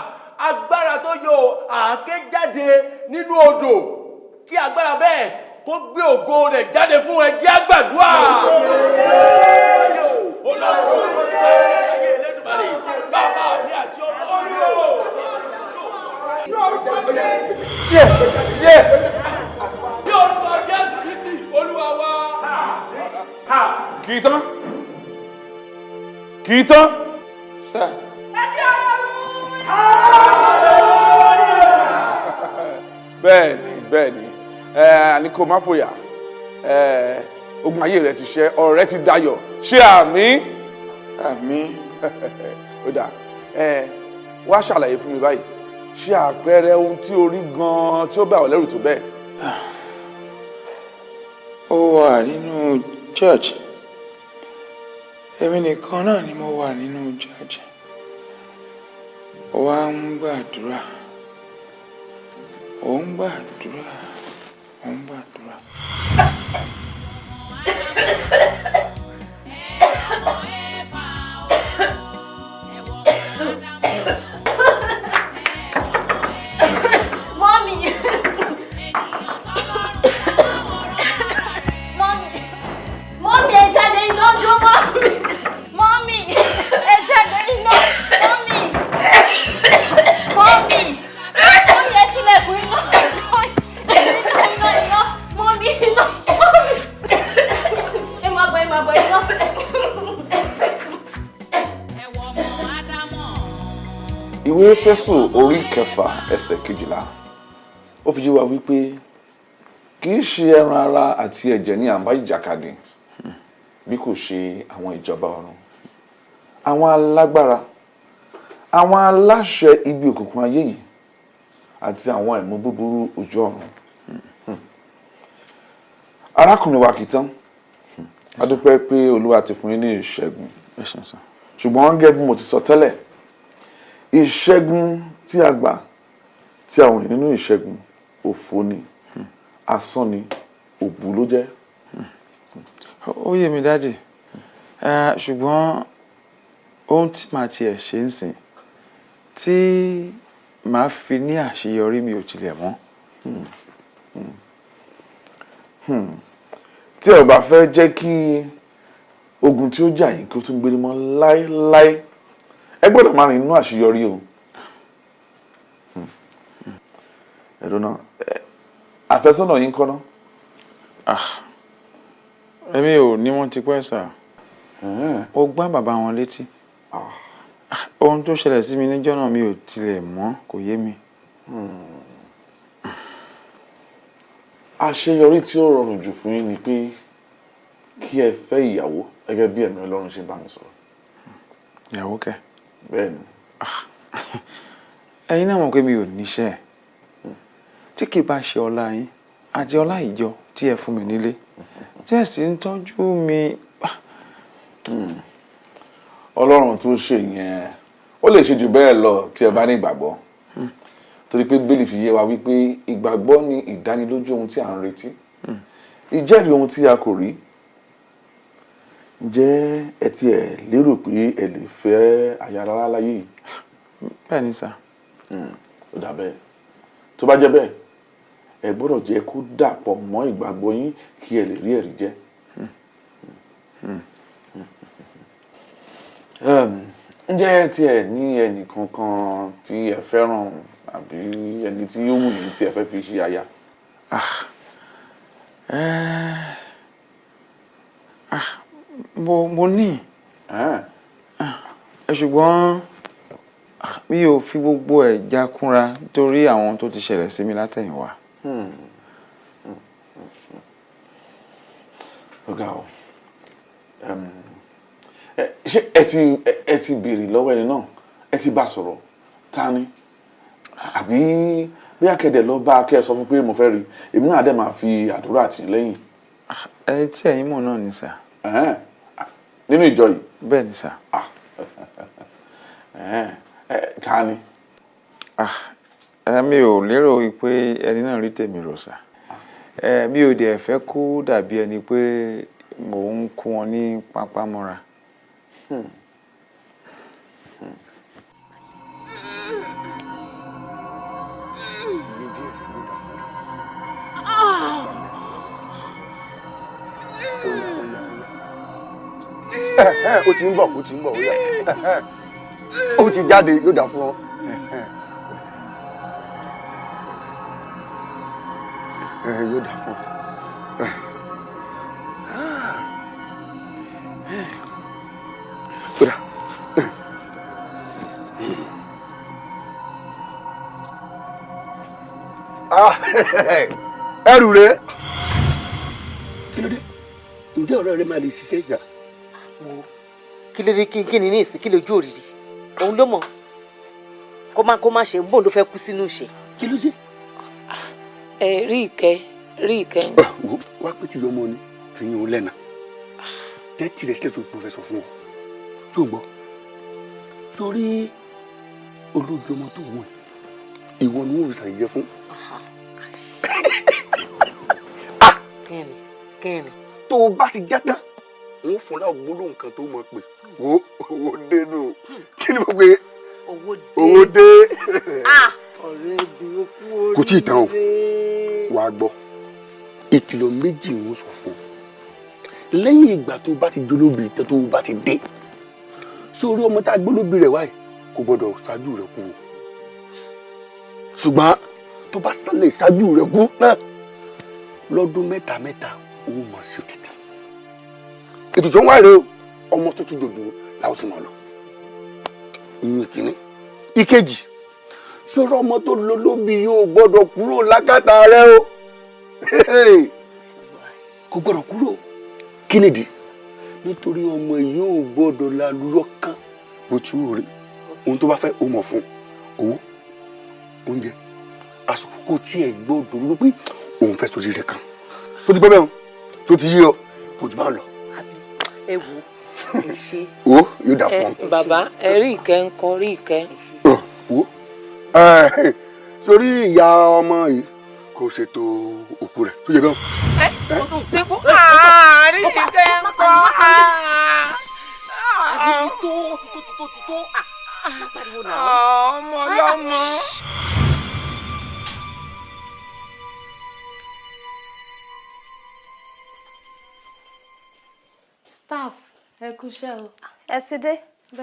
agbára tó yọ àáké jáde nínú odò kí agbára bẹ́ẹ̀ kó gbé ògo rẹ̀ jáde fún ẹ jẹ́ àgbàdúrà. bàbá mi àti ọmọ mi ní orúkọ jésù kristi olúwa wa. kì í tán kì í tán. Bẹ́ẹ̀ ni bẹ́ẹ̀ ni àní kò má fòyà ogun ayé rẹ ti ṣẹ ọ̀rọ̀ rẹ ti dayọ̀. Ṣé àmì? Àmì. Ó dà. Wá ṣàlàyé fún mi báyìí. Ṣé àpẹẹrẹ ohun tí o rí gan-an tí ó bá ọ lẹ́rù tó bẹ́ẹ̀. ó wà nínú church. Èmi nìkan náà ni mo wà nínú church owambwadulwa ombwadulwa ombwadulwa ìwé Éfésù orí kẹfà ẹsẹ̀ kejìlá. Ó fi yé wa wípé kì í ṣe ẹran ara àti ẹ̀jẹ̀ ní àǹbá ìjàkadì bí kò ṣe àwọn ìjọba ọ̀run. Àwọn alágbára àwọn aláṣẹ ibi òkùnkùn ayé yìí àti àwọn ẹ̀mú búburú ojú ọ̀run. Arákùnrin wa kì í tán. A dúpẹ́ pé olúwa ti fún yín ní ìṣẹ́gun. Ṣùgbọ́n gẹ́gẹ́ bí mo ti sọ tẹ́lẹ̀ ìṣẹ́gun tí a gbà tí a ní nínú ìṣẹ́gun òfo ni asán ni òbú ló jẹ́. ó yé mi dájì ṣùgbọ́n ohun tí màá tiẹ̀ ṣe ń sìn tí màá fi ní àṣeyọrí mi ò tilẹ̀ mọ́. Tí ò bá fẹ́ jẹ́ kí ogun tí ó jà yín kí ó tún gbé mọ́ láéláé ẹ gbọ́dọ̀ máa rìn nínú àṣeyọrí o. ẹ̀rọ náà àfẹ́sọ́nà yín kọ́ náà. èmi ò ní wọ́n ti pẹ́ sà ó gbá bàbá wọn létí Ah, ohun tó ṣẹlẹ̀ sí mi níjọ́ náà mi ò tilẹ̀ mọ̀ kò yé mi. àṣeyọrí tí ó rọrùn jù fún yín ni pé kí ẹ fẹ́ ìyàwó gẹ́gẹ́ bí ẹ̀mí ọlọ́run ṣe bá mi sọ̀rọ̀. ìyàwó kẹ. Bẹ́ẹ̀ ni. ẹ̀yin náà mọ̀ pé mi ò níṣẹ́ tí kì í bá ṣe ọlá yín àti ọlá ìjọ tí ẹ fún mi nílé tí ẹ sì ń tọ́jú mi. ọlọ́run tó ṣe yẹn ó lè ṣe jù bẹ́ẹ̀ lọ tí ẹ bá ní ìgbàgbọ́ torí pé bíbélì fi yé wa wípé ìgbàgbọ́ ni ìdánilójú ohun tí à ń retí ìjẹ́rìí ohun tí a kò rí ǹjẹ́ ẹ ti ẹ̀ lérò pé ẹ lè fẹ́ aya rárá láyé yìí. bẹ́ẹ̀ ni sà. ó dà bẹ́ẹ̀ tó bá jẹ́ bẹ́ẹ̀ ẹ gbọ́dọ̀ jẹ́ kó dàpọ̀ mọ́ ìgbàgbọ́ yín kí ẹ lè rí ẹ̀rí jẹ́. Um, ǹjẹ́ tí ẹ ní ẹnì kankan tí ẹ fẹ́ràn àbí ẹni tí ó wù yín tí ẹ fẹ́ fi ṣe aya? Eh, ah, mo mo ní Ah, ẹ ṣùgbọ́n ah, mi ò fi gbogbo ẹ̀ jákúnra torí àwọn tó ti ṣẹlẹ̀ sí mi látẹ̀yìnwá. hmm. ọ̀gá o ẹ- ṣé ẹ ti ẹ- ẹ ti béèrè lọ́wọ́ ẹni náà ẹ ti bá sọ̀rọ̀ ta ni àbí bí akéde lọ bá akẹ́ sọ fún pé mo fẹ́ rí èmi náà dẹ̀ máa fi àdúrà tì lẹ́yìn. ẹni tí ẹ̀yin mọ̀ náà ni sà. Nínú ìjọ yìí. bẹ́ẹ̀ ni sà. Ẹ̀hẹ́n. Ẹ, ta ni. Ah, ẹ, mi ò lérò pé ẹni náà rí tèmi rò sà. Ẹ, mi ò dẹ̀ fẹ́ kó dàbí ẹni pé mò ń kó wọn ní pápá mọ́ra. Hmm. ó ti ń bọ̀ ó ti ń bọ̀ ó yá ó ti jáde yóò dà fún ọ. Ẹ, yóò dà fún ọ. Ó dà. Ah, ẹrù rẹ kí ló dé ǹjẹ́ ọ̀rẹ́ rẹ máa lè ṣiṣẹ́. Wo kí ló dé kí kí ni ní ìsìn kí lójú òrìrì òun ló mọ̀ kó má kó má ṣe bóun ló fẹ́ kú sínú ìṣe. kí ló dé. ẹ rí ìkẹ́ rí ìkẹ́. wo wá pé tìyọ ọmọ ni fi yín o lẹ́nà tẹ́tì rẹ sílẹ̀ tó pòfẹ́sọ̀ fún ọ tó ń gbọ́ sórí olóbi ọmọ tó wọ̀ ìwọ ni wọ́n fi ṣàyẹyẹ fún. kẹ́ni kẹ́ni. tó o bá ti já tán wọ́n fún ọ láwọn gbólóhùn kan tó mọ̀ pé wo owó dé nù. Kí ni mo é owó dé. ó oríire. kò tí ì tán o. wàá gbọ́. Ìkìlọ̀ méjì ń sọ fún ọ lẹ́yìn ìgbà tó bá ti jólóbi tán tó bá ti dé sórí ọmọ tá a gbólóbi rẹ̀ wáyé kò gbọ́dọ̀ ṣáájú rẹ̀ kú o? Ṣùgbọ́n tó bá lè ṣáájú rẹ̀ kú náà lọ́dún mẹ́ta mẹ́ta ó mọ̀ sí tutù ètùtù wà rèé o. Ọmọ tó tún jòjò làwọn sì máa lọ. Ìyẹn kìíní ìkejì. Sọ̀rọ̀ ọmọ tó lọ lóbi yóò gbọ́dọ̀ kúrò lákàtà rẹ o? Kò gbọ́dọ̀ kúrò. Kí nìdí nítorí ọmọ yóò gbọ́dọ̀ lálùyọ kan bó ti wù rí. Ohun tó bá fẹ́ ó mọ̀ fún owó. Oúnjẹ. Aṣọ kò tiẹ̀ gbọ́dọ̀ rú pé òun fẹ́ sórí rẹ̀ kan. Tó ti gbọ́ bẹ́ẹ̀ o. Tó ti yé ọ. Kò jù bá lọ ẹ wò ẹ ṣe. o yóò dà fún ọ. ẹ bàbá ẹ rí ìkẹ́ ń kọ́ rí ìkẹ́. wo ẹ sórí ìyá ọmọ yìí kò ṣètò òkú rẹ̀ tó yẹ bẹ́ẹ̀ o. síkú àárín ìkẹ́ ń kọ́. àbí ti staff ẹ kúṣẹ́ o. ẹ ti dé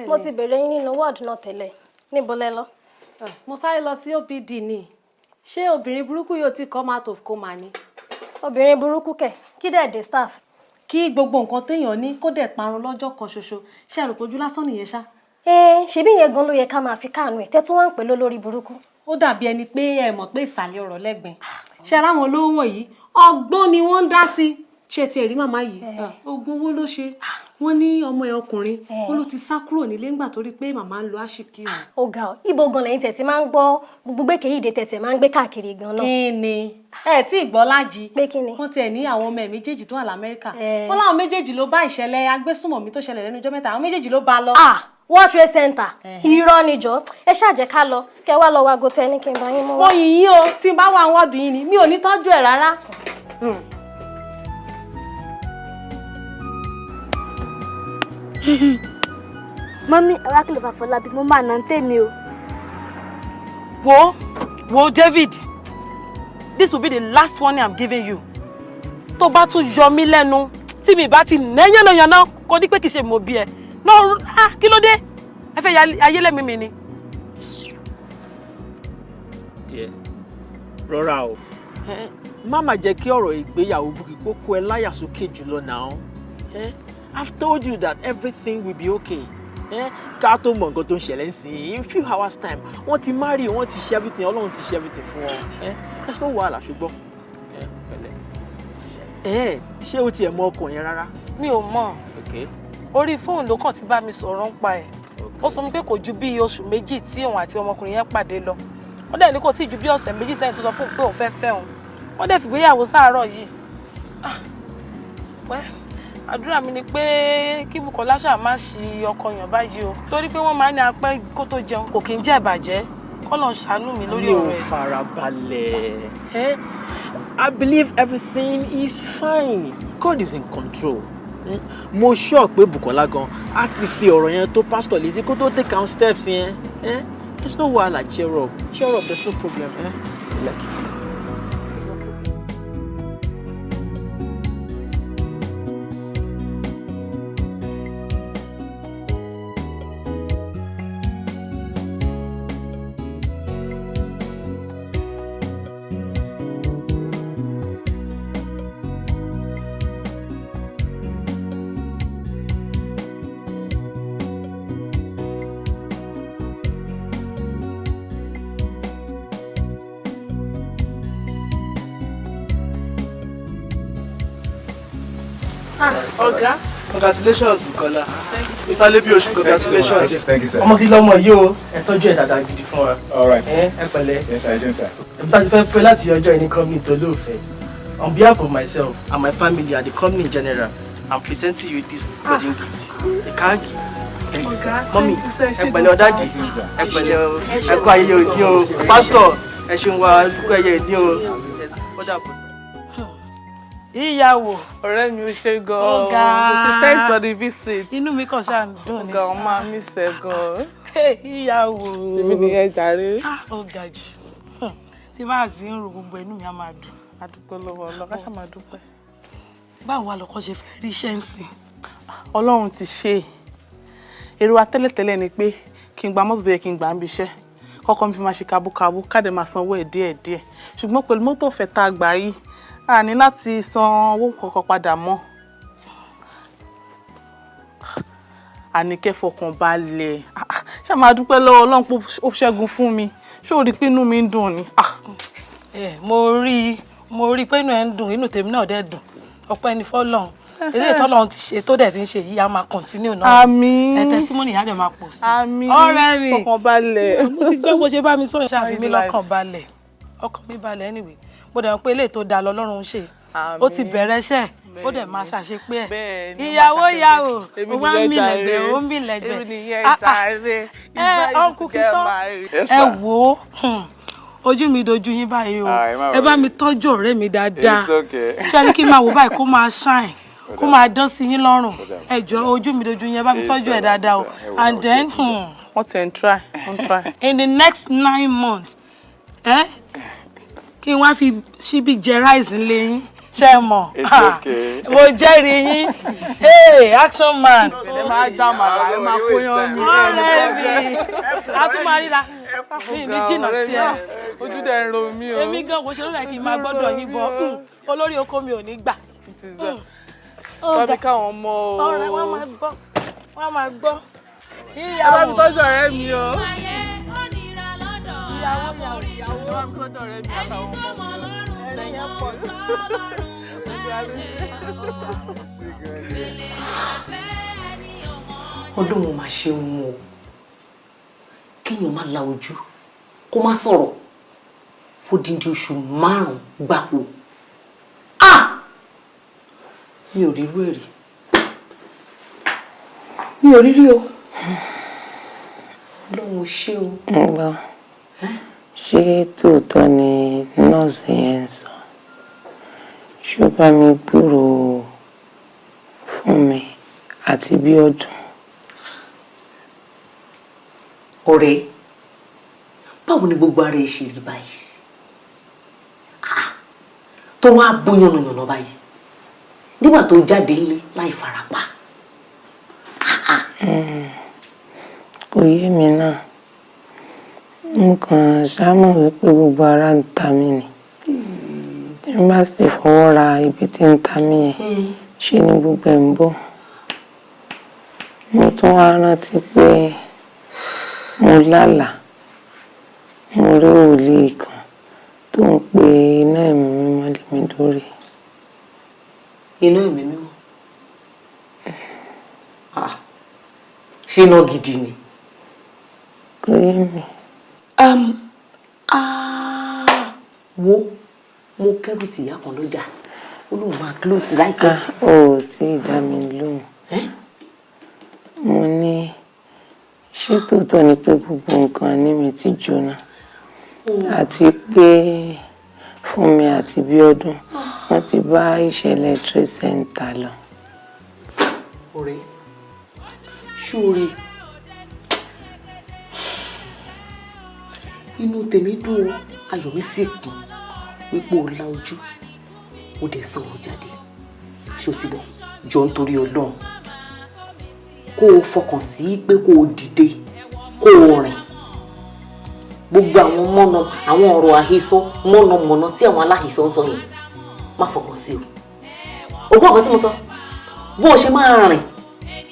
mo ti bèrè yín nínú wọ́ọ̀dù náà tẹ́lẹ̀ níbo lẹ lọ. mo sáré lọ sí opd ni ṣé obìnrin burúkú yóò ti come out of coma ni. obìnrin burúkú kẹ̀ kí dẹ̀ dé staff. kí gbogbo nǹkan téèyàn ní kó dẹ̀ parun lọ́jọ́ kan ṣoṣo ṣé àròpọ̀ ojú lásán nìyẹn ṣá. ẹ ṣebí yẹn gan ló yẹ ká máa fi káànú ẹ tẹ́tún wá ń pè lólórí burúkú. ó dàbí ẹni pé ẹ mọ̀ pé ìsàlẹ̀ ọ̀rọ̀ lẹ́gbẹ̀ẹ́ ṣe ara wọn lówó wọ̀nyí ọgbọ́n ni wọ́n ń dá sí ṣé ti ẹ̀rí màmá yìí? Ogun owó ló ṣe. Wọ́n ní ọmọ ẹ̀ ọkùnrin wọ́n ló ti sá kúrò nílé ńgbà torí pé màmá ń lo àṣìkí òun. ó ga ọ. Ibo gan lẹ́yìn tẹ̀tí máa ń gbọ́? Gbogbo gbẹ́kẹ̀yìí tẹ̀tẹ̀ máa ń gbé káàkiri gan náà. kí ni? Ẹ tí ì gbọ́ lájí wọ́n tiẹ̀ ní àwọn ọmọ ẹ̀ méjèèjì tó wà lamẹ́ríkà. Wọ́n láwọn méjèèjì ló bá ìṣẹ̀lẹ̀ agbésùmọ̀mí tó ṣẹlẹ̀ lẹ́nu ọjọ́ mẹ́ta. Àwọn méjèèjì ló bá lọ. ah world trade center. Irọ́ níjọ́ ẹ ṣáàjẹ́ ká lọ. Kẹ wá lọ wago tẹ ní kí n bá yín mú mo yìn yín o. Tí n bá wà wọ́ọ̀dù yín ni. Mi ò ní tọ́jú ẹ̀ rárá. mọ́mí arákùnrin Fàfọlábí mo máa nà ń tèmi o. wo wo David this will be the last warning i'm giving you. Tó bá tún yọ mí lẹ́nu tí mi bá ti nẹ́yànnàyànnà kò ní pé kì í ṣe mo bí ẹ. No ah kí ló dé? Ẹ fẹ́ ayé lẹ́mìí mi ni. díẹ̀ rọra o. Má má jẹ́ kí ọ̀rọ̀ ìgbéyàwó Bukky kó kó ẹ láyà sókè jùlọ náà. Eh, I've told you that everything will be okay. Eh, ká tó mọ nǹkan tó ń ṣẹlẹ̀ sí i in few hours time wọ́n ti marry wọ́n ti ṣe everything ọlọ́run ti ṣe everything fún wọn. Eh, there's no wàhálà ṣùgbọ́n. Eh, Eh, ṣé o tiẹ̀ mọ ọkàn yẹn rárá. mi ò mọ̀. Okay. orí fóònù ló kàn ti bá mi sọ̀rọ̀ ń pa ẹ̀ ó sọ pé kò ju bí oṣù méjì tí òun àti ọmọkùnrin yẹn pàdé lọ. Wọ́n dẹ̀ ní kò tí ju bí ọ̀sẹ̀ méjì sẹ́yìn tó sọ fún un pé òun fẹ́ fẹ́ òun. Wọ́n dẹ̀ fìgbéyàwó sáàárọ̀ yìí. Ah, àdúrà mi ni pé kí Bùkọ́lá ṣáà má ṣi ọkọ yàn báyìí o. Torí pé wọ́n máa ní apẹ́ kó tó jẹun kò kí ń jẹ́ ìbàjẹ́. Kọ́lọ̀ ṣàánú mi lórí mi ò ọ̀rọ̀ ẹ̀. farabalẹ̀. Eh, I believe everything is fine. God is in control. Hmm? mo sure pé Bùkọ́lá gan á ti fi ọ̀rọ̀ yẹn tó pastor létí kó tó take down steps yẹn. There's no wahala. Cheer up. Cheer up. There's no problem. Eh? like congratulations Bukola. Mr lebiosu congratulations. Thank you, sir. ọmọ kí lọmọ yìí o. Ẹ tọ́jú ẹ dáadáa gidi fún wa. All right, ẹ pẹ̀lẹ́. Sir. Yes, sir. ẹ bá ti fẹ́ fẹ́ láti ọjọ́ ẹni company tó lóòfẹ́. On behalf of myself and my family and the company in general i'm presenting you this wedding gift. A car gift. Mọ́mí ẹ pẹ̀lẹ́ ọ̀dájì ẹ pẹ̀lẹ́ o. Ẹ kú ayẹyẹ òní o. Pásítọ̀ ẹ ṣeun wa ẹ kú ayẹyẹ òní o. Yes, ó dàbọ̀. Ìyàwó ọ̀rẹ́ mi ò ṣe gan-an Ọ̀gá. ṣe thanks for the visit. inú mi kàn ṣáà ń dùn ní ọ̀gá ọmọ mi ṣe gan-an. ìyàwó èmi nìyẹn jàre. ó ga jù tí bá sì ń ro gbogbo inú mi á máa dùn. adúpẹ́ lọ́wọ́ ọlọ́ká ṣáà máa dúpẹ́. báwo wá lọkọ ṣe fẹ́ rí iṣẹ́ ń sìn. ọlọ́run ti ṣe é èrò wa tẹ́lẹ̀tẹ́lẹ̀ ni pé kí n gba mọ́tò tó yẹ kí n gbà ń bíṣẹ́ kọ́kọ́ mi fi máa ṣe kabúkabú káde máa sanwó ẹ̀ díẹ̀díẹ̀ ṣùgbọ́n pẹ̀lú mọ́tò ọ̀fẹ́ tá a gbà yìí a ní láti san owó kankan padà mọ́. Àníkẹ́ fọkàn balẹ̀. Ah, ah, ṣá máa dúpẹ́ lọ́wọ́ ọlọ́run pé ó ṣẹ́gun fún mi? Ṣé o rí i pé inú mi ń dùn ni. Ah, mo rí i mo rí i pé inú ẹ ń dùn inú tèmi náà dẹ̀ dùn. Ọpẹ́ ni fọ́lọ́run. Eléyìí tọ́lọ́run ti ṣe tó dẹ̀ ti ń ṣe yìí á máa kọ́ntínú náà. Àmín. ẹ tẹsímọ́nì á dẹ̀ máa pọ̀ sí i. Ọ̀rẹ́ mi. Fọkàn balẹ̀. mo ti gbọ́ bó ṣe bá mi sọ mí Very lọ́kàn balẹ̀? Ọkàn mi balẹ̀ anyway mo dẹ̀ mọ̀ pé eléyìí tó dáa lọ́lọ́run ṣe. Ó ti bẹ̀rẹ̀ iṣẹ́. Ó dẹ̀ máa ṣàṣepé ẹ̀. Ìyàwó Èmi ó wá ń jàre. lẹ́gbẹ̀ẹ́ ó ń Èmi nìyẹn Ah, ah. jàre. ẹ ọkù kìtọ́ ẹ wò ó hmm, ojú mi dojú yín báyìí o. Ah, ẹ bá mi tọ́jú ọ̀rẹ́ mi dáadáa. It's okay. ṣé ní kí n máa wò báyìí kó máa shine kó máa dán sí yín lọ́rùn? Ẹ jọ ojú mi dojú yín ẹ bá mi tọ́jú ẹ dáadáa o. And then hmm, wọ́n ti ń try wọ́n ń try. in the next nine months ẹ kí n wá fi ṣíbí jẹ rice ńlẹ yín ṣe mọ̀ It's okay. mo jẹ́rìí yín hey action man ẹ máa já màlá ẹ máa kó yan mi. ọ̀rẹ́ mi a tún máa ríra mi ní jìnnà sí ẹ ojú dẹ̀ ń ro mí o. èmi gan kò ṣe lórí ẹ kí n máa gbọ́dọ̀ yín bọ hmm, olórí oko mi ò ní gbà. tọ́bi káwọn mọ o. ọ̀rẹ́ wọn máa gbọ́ wọn máa gbọ́. ẹ bá mi tọ́jú ọ̀rẹ́ mi o. ìyàwó ìyàwó ìyàwó ẹ bá mi. Tọ́jú ọ̀rẹ́ mi. Àtàwọn ọmọ mi yẹn pọ̀ jù. ọlọ́run. máa ṣe wọn o. Kéèyàn má la ojú kó má sọ̀rọ̀. Fódìdí oṣù márùn-ún gbáko. Ah mi ò rírú rí. Mi ò rírí o. Ò ṣe o. Ṣé tòótọ́ ni nọ́ọ̀sì yẹn ń sọ? Ṣó bá mi gbúrò fún mi àti bí ọdún? ọ̀rẹ́ báwo ni gbogbo ara ẹ ṣe rí báyìí Ah, tó wá bó yànnàyànnà báyìí nígbà tó jáde nílé láì farapa Ah, ah, Mm, kò yé mi náà mo kàn ṣámọ̀ wípé gbogbo ara ń ta mí ni tí n bá sì fọwọ́ ra ibi tí ń ta mí yẹn ṣe ni gbogbo ẹ̀ ń bọ̀ mo tún wá rántí pé mo lálàá mo rí wòlíì kan tó ń pe iná ẹ̀mí mímọ́ lé mi lórí. iná ẹ̀mí mímọ́ Ah, ṣé iná gidi ni. kò yé mi. Um, ah, wo mo kẹ́rù tìyá kan lọ́jà ó lóun máa close láìpẹ́. Ah, o ò tí ì dá mi lóhùn. Mo ní ṣé tòótọ́ ni pé gbogbo nǹkan ní mi ti jóná? Àti pé Fúnmi àti Bíọ́dún wọ́n ti bá ìṣẹ̀lẹ̀ Trade Center lọ. ọ̀rẹ́ ṣórí inú tèmi dùn ó ayọ̀ mi sì kún. Wípé o la ojú. O dẹ̀ sọ̀rọ̀ jáde. Ṣó ti bọ̀ jọ nítorí ọlọ́run. Kó o fọkàn sí pé kó o dìde. Kó o rìn. Gbogbo àwọn mọ́nà àwọn ọ̀rọ̀ àhesọ mọ́nàmọ́ná tí àwọn aláhesọ ń sọ yẹn má fọkàn sí o. O gbọ́ ọ̀kan tí mo sọ? Bó o ṣe máa rìn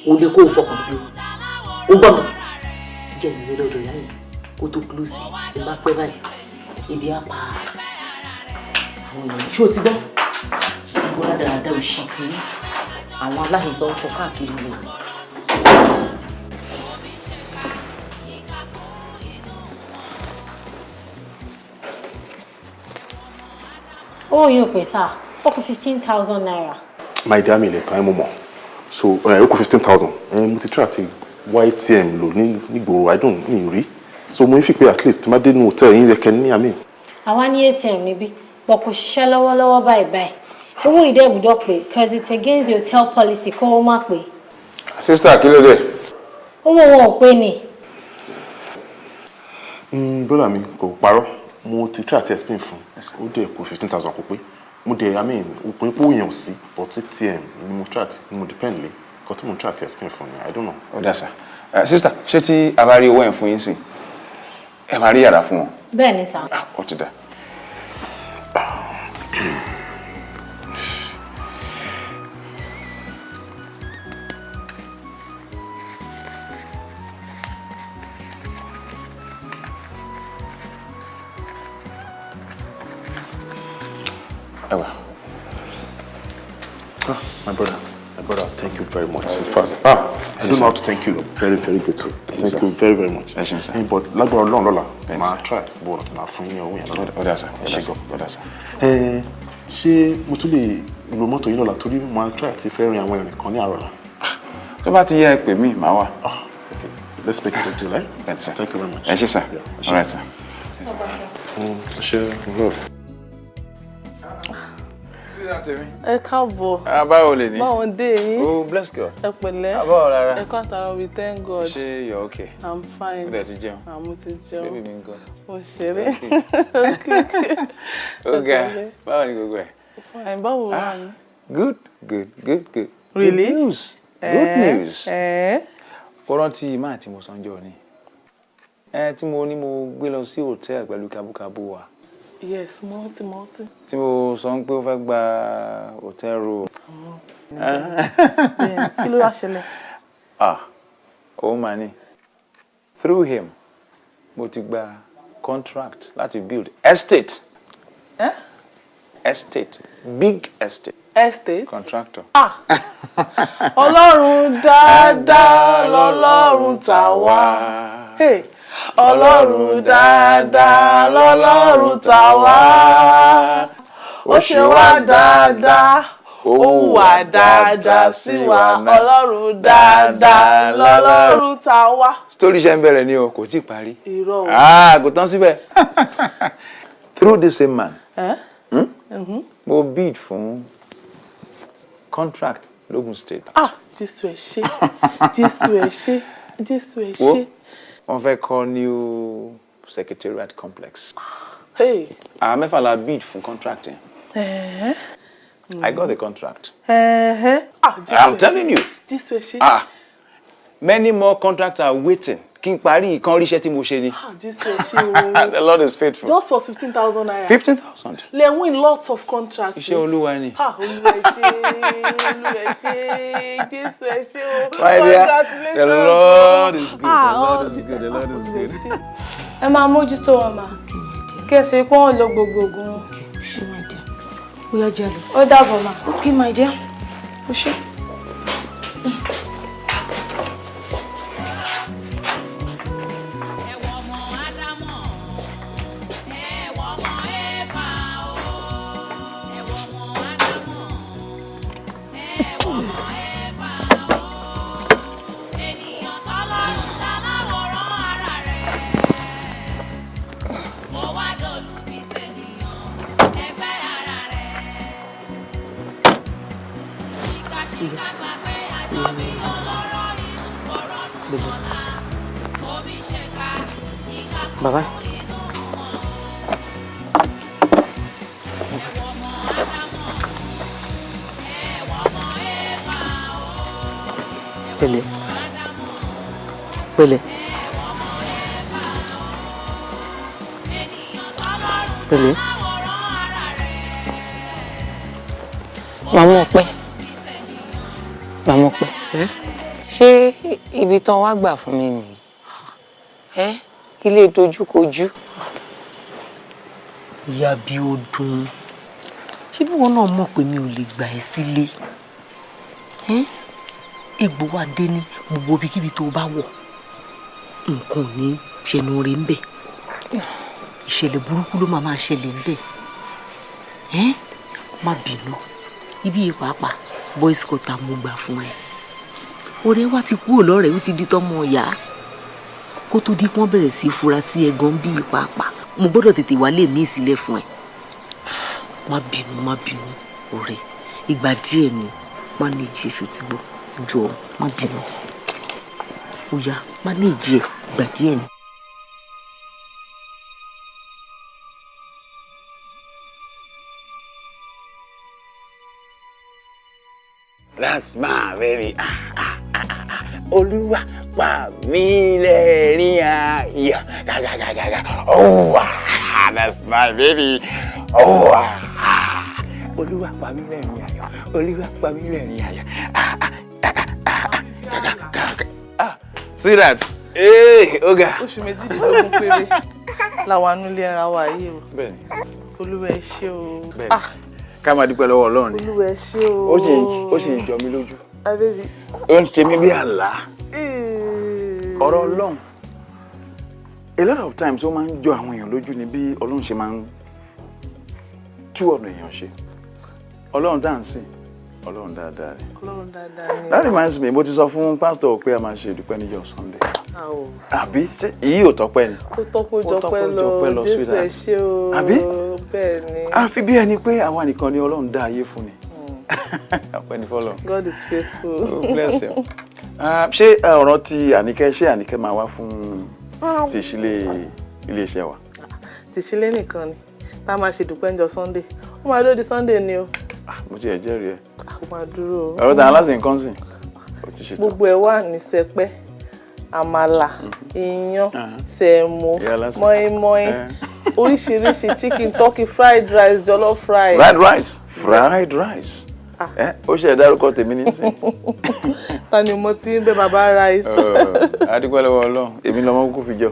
o lè kó o fọkàn sí o. O gbọ́ mi? Jẹ́ lé lọ́dọ̀ ìyá yẹn kó tó close tí n bá pẹ́ báyìí ibi á pa. Àwọn èèyàn ṣé o ti gbọ́? Gbogbo dáadáa òṣì tí àwọn aláhesọ ń sọ káàkiri lè. owó yóò pè sá ó kù fifteen thousand naira. my dear mi lè tán ẹ mọ̀ so ó kù fifteen thousand. Mo ti try àti ytm lò ní nígboro i don't ní rí so mo fi pé at least má dé inú hòtẹ́ẹ̀lì yín rẹ̀ kẹ́ ní àmì. àwa ní atm níbí but kò ṣiṣẹ́ lọ́wọ́lọ́wọ́ báyìí báyìí owó ìdẹ́ gbọ́dọ̀ pé cause it's against the hotel policy kó o má pé sísítà kí ló dé. owó wọn ò pé ni. brother mi kò parọ́ mo ti try àti explain fún ó dẹ̀ kù fifteen thousand kò pé mo dẹ̀ i mean òpin pé òyìn ò sí but atm ni mo try àti ni mo depend lé nǹkan tí mo try àti explain fún ni i don't know. ó dà sá sísítà ṣé tí a bá rí owó ẹ̀ fún yín sìn ẹ máa rí yàrá fún wọn. bẹ́ẹ̀ ni sá. ó ti dà. Ewa. Ah, my brother, brother, thank you very much. In fact, ah, I don't know how to thank you. Very, very grateful. Thank you very, very much. Ṣeun sá. Eh, But lágbára Ọlọ́run lọ́la, màá try but màá fún yín owó yẹn lọ́la. Ó dà sá, ó Ẹ sá, gan. ó dà sá. Eh, Ṣé mo tún lè lo mọ́tò yín lọ́la torí màá try àti fẹ́ rin àwọn ìrìn kan ní àárọ̀ la? tó bá ti yẹ ẹ pè mí màá wà. Okay, let's make it a deal, eh? Thank you very much. ẹ ẹ ṣé. all right. Mm, Ẹ ṣé, love. Sísítà tèmi. ẹ káàbọ̀ Ah, báwo lè ní. báwo dé yín oh bless God. ẹ pẹ̀lẹ́ Àbọ̀ rárá. ẹ kọ́ àtàrà we thank God ṣé you're okay. i'm fine ó dẹ̀ ti jẹun. àmú ti jẹun bébí mi ń kọ́. mo ṣeré ó ga pẹ̀lẹ́. báwo ni gbogbo ẹ̀. fine báwo wà ní. good good good good. Really? good news good Eh, news. eh. ó rántí máa tí mo sanjọ́ ni. ẹ tí mo ní mo gbé lọ sí hòtẹ́ẹ̀lì pẹ̀lú kábúkábú wa yes multi multi. tí mo sọ pé ó fẹ́ gba hòtẹ́ẹ̀lì room. Kí ló wá ṣẹlẹ̀. ah òun mà ní through him mo ti gba contract láti build estate Eh? estate big estate estate. contractor. ah ọlọ́run dáadáa lọ́lọ́run tàwa. Hey. Ọlọ́run dáadáa lọ́lọ́run tàwa. ó ṣe wá dáadáa ó hùwà dáadáa sí wa ọlọ́run dáadáa lọ́lọ́run tàwa. story ṣe ń bẹ̀rẹ̀ ni o kò tí ì parí. ah kò tán síbẹ̀ through the same man hmm? Mhm. mo bid fún contract logun state. ah jésù ẹ ṣé jésù ẹ ṣé jésù ẹ ṣé. Wọ́n fẹ́ kọ́ new secretariat complex. Hey. àwọn mẹ́fà la bid fún contract yẹn. Eh? I got the contract. Eh? Ah, I'm telling you. ẹ ṣé. ah many more contracts are waiting kí n parí ìkan oríṣẹ́ tí mo ṣe ni. jésù ẹ ṣé o the lord is faithful. just for fifteen thousand naira. fifteen thousand. lè win lots of contracts. iṣẹ́ olúwa ni. ha olúwa ẹ ṣé olúwa ẹ ṣé jésù ẹ ṣé o congratulations. the lord is good the Ah, lord oh, is good the lord is good. ẹ máa mójútó wọn mà kí ẹ sì pé wọn lo gbogbo oògùn wọn. ó yá jẹ́ lọ. ó dàbọ̀ mà. ok my dear ó ṣe. Bàbá pẹ̀lẹ́ pẹ̀lẹ́ pẹ̀lẹ́ màmá ọpẹ. Màmá ọpẹ. Ṣé ibi tán wá gbà fún mi nìyí ilé dojúkojú. Ìyá bí ó dùn ṣé bí wọn náà mọ̀ pé mi ò lè gbà ẹ́ sílé? Egbò wa dé ní gbogbo ibikíbi tó bá wọ̀. Nǹkan ò ní ṣẹnu rẹ̀ ń bẹ̀. Ìṣẹ̀lẹ̀ burúkú ló máa ṣẹlẹ̀ ń bẹ̀. Má bínú. Ibi yìí pàápàá boys quarter mo gbà fún ẹ. Ọ̀rẹ́ wa ti kúrò lọ́rẹ̀ẹ́ ó ti di tọ́mọ ọ̀yá kó tó di pọ́n bẹ̀rẹ̀ sí í fura sí ẹ gan bí pàápàá mo gbọ́dọ̀ tètè wálé mi sílẹ̀ fún ẹ má bínú má bínú ọ̀rẹ́ ìgbà díẹ̀ ni má ní ìjì èṣù tí gbọ́ jọ má bínú ó má ní ìjì ẹ ìgbà díẹ̀ ni. That's my baby. Ah, ah. Olúwa pa mí lẹ́rìn ayọ̀. Gàgàgàgàgà. Oh, ah, that's my baby. Oh, ah. Olúwa pa mí lẹ́rìn ayọ̀. Olúwa pa mí lẹ́rìn ayọ̀. Ah, ah, ah, ah, ah, ah. Gàgàgàgà. Ah, see that? Hey, Oga. oṣù méjìdínlógún péré làwọn anúlé ara wa yìí o Bẹ́ẹ̀ni, olúwa ẹ ṣé o bẹ́ẹ̀ni. ah Ká máa dúpẹ́ lọ́wọ́ Ọlọ́run ni. olúwa ẹ ṣé o ó sì ń jọ mí lójú. Adébí Ó ń ṣe mí bí àlá. Ọ̀rọ̀ Ọlọ́run. A lot of times ó máa ń jọ àwọn èèyàn lójú ni bí Ọlọ́run ṣe máa ń tú ọ̀nà èèyàn ṣe. Ọlọ́run tá à ń sìn, Ọlọ́run dáadáa ni. ọlọ́run dáadáa ni That reminds me, mo ti sọ fún pásítọ̀ pé a máa ṣe ìdúpẹ́ níjọ́ Sunday. Àbí èyí ò tọ́pẹ́ ni? ó tọ́pọ̀ jọpẹ́ lọ jésù ẹ ṣé o Àbí? bẹ́ẹ̀ ni Àfi bí ẹni pé àwa nìkan ni Ọlọ́run dá ayé fún ni. Ọpẹ́ fọ́lọ́run. God is faithful. Oh, bless him. Ah, ṣé eh, ọ̀rọ̀ ti àníkẹ́ ṣé àníkẹ́ máa wá fún ti ìṣílẹ̀ iléeṣẹ́ wa? tìṣílẹ̀ nìkan ni tá a máa ṣe dúpẹ́ ńjọ́ sunday ó máa dúró di sunday ni o mo ti ẹ̀ jẹ́rìí ẹ̀. ó máa dúró o. ọ̀rọ̀ tàn aláṣẹ nǹkan sìn ó ti ṣètò. gbogbo ẹ̀ wà ní sẹpẹ́ àmàlà iyán sẹ̀mó mọ́ínmọ́ín oríṣiríṣi chicken turkey fried rice jollof rice. fried rice fried rice ó ṣe ìdárúkọ tèmi nísìn. ta ni mo ti ń bẹ bàbá rice. adúpẹ́ lọ́wọ́ ọlọ́run èmi lọ́mọ kúkú fi jọ.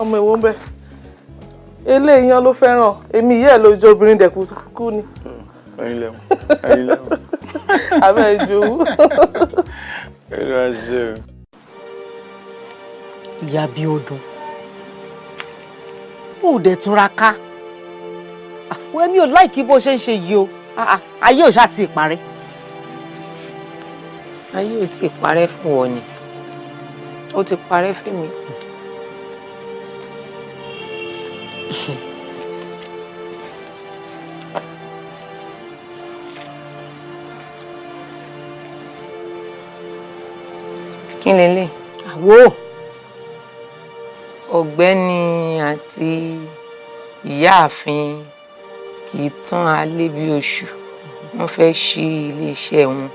ọmọ ìwọ ń bẹ eléyìí yan ló fẹ́ràn èmi yẹ́ lójú obìnrin dẹ̀kú kú ni ẹyin lẹ́wọ̀n ẹyin lẹ́wọ̀n. abẹ́ ìjòwú. wá ṣe o. ìyá bí ọdún ó dẹ̀ túnra ká wọ́n mi ò láìkí bó ṣe ń ṣe yìí o Ah, ah, ayé ò ṣáà ti parẹ́. ayé ò ì parẹ́ fún wọn ni ó ti parẹ́ fún mi. kí lélẹ̀. àwo. ọ̀gbẹ́ni àti ìyáàfin kì í tán alé bí oṣù wọ́n fẹ́ ṣí iléeṣẹ́ wọn.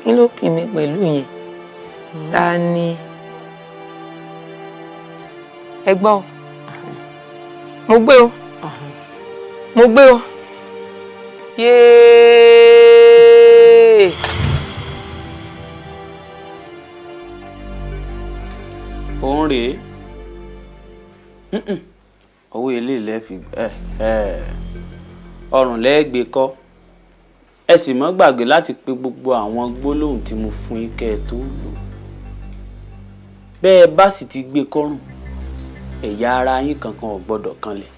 kí ló kì mí pẹ̀lú yẹn ta ni ẹ gbọ́ o mo gbé o mo gbé o yéé. òun rèé. Owó ilé ilẹ̀ fi ẹ ẹ ọrùn lẹ́ẹ̀gbẹ́ kọ́. Ẹ sì mọ́ gbàgbé láti pe gbogbo àwọn gbólóhùn tí mo fún yín kẹ́ ẹ tó lò. Bẹ́ẹ̀ bá sì ti gbé kọ́rùn ẹ̀yà ara yín kankan ò gbọ́dọ̀ kanlẹ̀.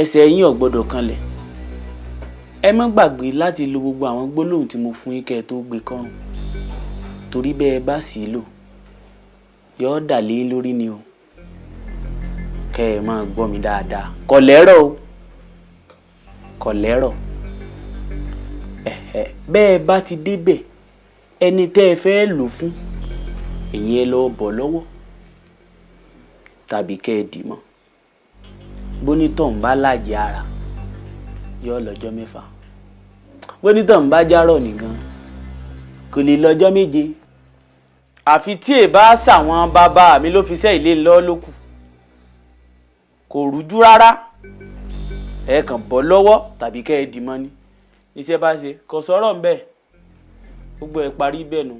Ẹsẹ̀ yín ò gbọ́dọ̀ kanlẹ̀. Ẹ má gbàgbé láti lo gbogbo àwọn gbólóhùn tí mo fún yín ẹ tó gbé kọ́rùn. Torí bẹ́ẹ̀ bá sì lò yọ̀ọ́ dà lórí ni o kẹ́ ẹ máa gbọ́ mi dáadáa. Kò lẹ́rọ̀ o. Kò lẹ́rọ̀ bẹ́ẹ̀ bá ti débẹ̀ ẹni tẹ́ ẹ fẹ́ lò fún èyí ẹ lọ bọ̀ lọ́wọ́. Tàbí kẹ́ ẹ dì mọ́. Bónítọ̀ ń bá láàjì ara yọ lọ́jọ́ mẹ́fà. Bónítọ̀ ń bá járọ̀ nìkan kò lè lọ́jọ́ méje. Àfi tí ẹ bá ṣàwọn bàbá mi ló fi ṣẹ́ ilé ń lọ kò rújú rárá ẹ kàn bọ́ lọ́wọ́ tàbí kẹ́ ẹ dì mọ́ ni iṣẹ́ bá ṣe kò sọ̀rọ̀ ń bẹ̀ gbogbo ẹ̀ parí bẹ́ẹ̀ nu.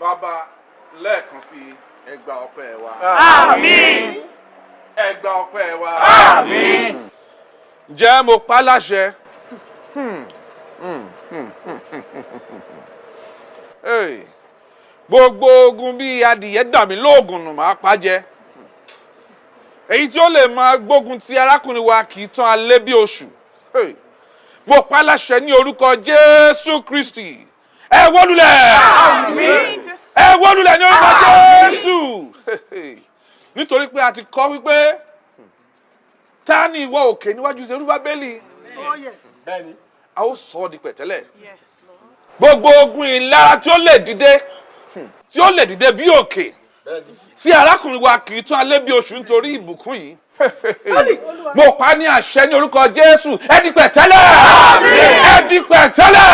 bàbá lẹ́ẹ̀kan sí ẹgbà ọpẹ́ wa. Àmín. ẹgbà ọpẹ́ wa. Àmín. ǹjẹ́ mo pa láṣẹ. Hmm, hmm, hmm, hmm, hmm, hmm. Hey, gbogbo ogun bíi adìyẹ dà mí lóògùn nù máa pa jẹ èyí tí ó lè máa gbógun ti arákùnrin wa kì í tán alẹ́ bí oṣù. Hey, mo pa láṣẹ ní orúkọ Jésù Kristi. Ẹ wólulẹ̀! Ẹ wólulẹ̀ ní orúkọ Jésù! Nítorí pé a ti kọ wípé ta ni ìwọ òkè níwájú Serúbábélì bẹ́ẹ̀ni. A ó sọ ọ́ di pẹ̀tẹ́lẹ̀. Gbogbo ogun ìlara tí ó lè dìde tí ó lè dìde bí òkè tí arákùnrin wa kì í tún alẹ́ bí oṣù nítorí ìbùkún yìí mo pa ní àṣẹ ní orúkọ Jésù ẹ di pẹ̀tẹ́lẹ̀ ẹ di pẹ̀tẹ́lẹ̀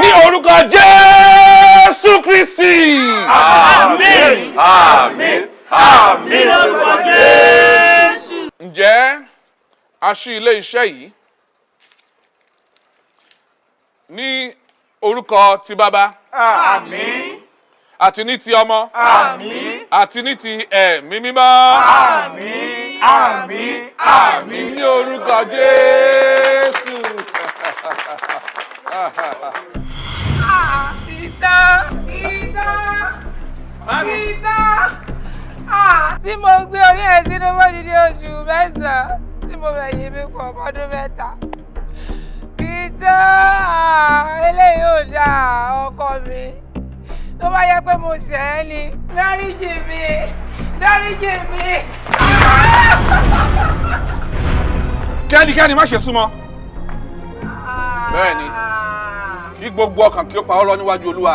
ní orúkọ Jésù Kristi. Àmín. Àmín. Àmín lórúkọ Jésù. ǹjẹ́ a ṣí ilé iṣẹ́ yìí ní orúkọ ti bàbá Àmín. Àti ní ti ọmọ Àmín. àti ní ti ẹ̀mí mímọ́ Àmín. Àmín. Àmín. ní orúkọ Jésù. ìtàn ìtàn ìtàn tí mo gbé orí ẹ̀ sínú mọ́dídé oṣù mẹ́sàn-án tí mo fẹ́ yí mi pọ̀ ọdún mẹ́ta ìtàn eléyìí ò dáa ọkọ mi tó bá yẹ pé mo ṣẹ̀ ẹ́ ni dáríjì mi dáríjì mi. kẹ́nikẹ́ni má ṣe súnmọ́ bẹ́ẹ̀ ni kí gbogbo ọkàn kí ó pa ọ́ lọ níwájú Olúwa.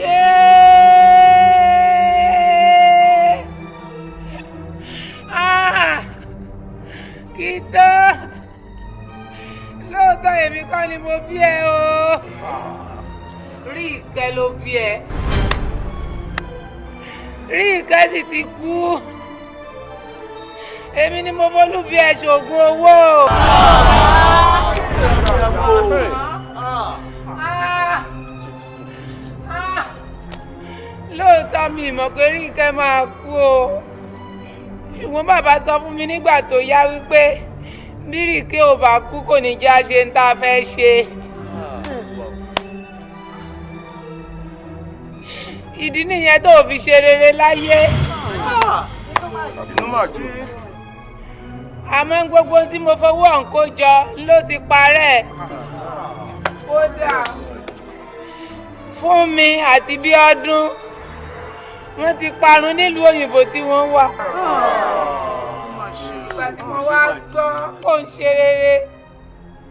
Yéé! Ah! Kìtọ́! Lóòótọ́ èmi kọ́ ni mo bí ẹ o. Rí ìkẹ́ ló bí ẹ. Rí ìkẹ́ sì ti kú. Èmi ni mo bólú bí ẹ ṣògùn owó. Lóòótọ́ mi ìmọ̀ pé Ríkẹ́ máa kú o ṣùgbọ́n bàbá sọ fún mi nígbà tó yá wípé bí Ríkẹ́ ò bá kú kò ní jẹ́ àṣe ń tá a fẹ́ ṣe. ìdí nìyẹn tó fi ṣe rere láyé. àmọ́ gbogbo tí mo fowó ọ̀hún kó jọ ló ti parẹ́ kódà fún mi àti Bíọ́dún wọ́n ti parun nílùú òyìnbó tí wọ́n wà. Ìgbà tí mo wá gbọ́ kó ń ṣe rere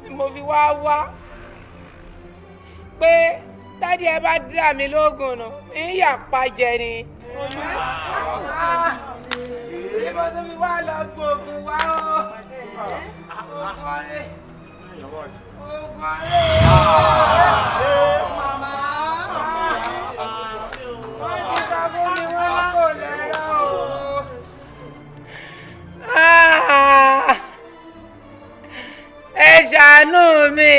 ni mo fi wá wá pé dádì ẹ bá dá mi lóògùn nù ń yà pàjẹ ni. níbo tó fi wá lọ gbóògùn wá o. Ah! Ẹ ṣàánú mi.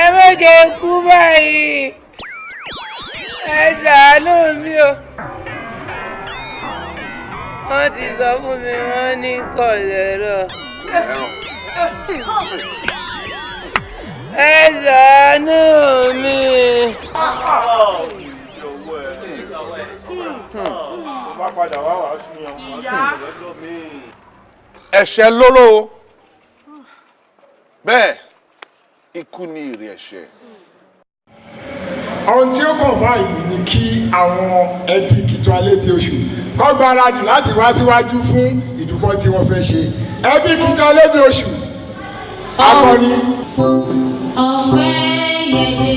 Ẹ méje kú báyìí. Ẹ ṣàánú mi o. Wọ́n ti sọ fún mi wọ́n ní kọ̀lẹ́rọ̀ ẹ ṣàánú mi. Bá padà wá wàá tún yan wọn lọ́jọ́ míì. ẹ̀ṣẹ̀ lóró bẹ́ẹ̀ ikú ni èrè ẹ̀ṣẹ̀. ohun tí ó kàn báyìí ni kí àwọn ẹbí Kìtọ́ Alébíoṣù kọ́ gbáradì láti wá síwájú fún ìdúpọ̀ tí wọ́n fẹ́ ṣe ẹbí Kìtọ́ Alébíoṣù akọni. ọpẹ́ yẹ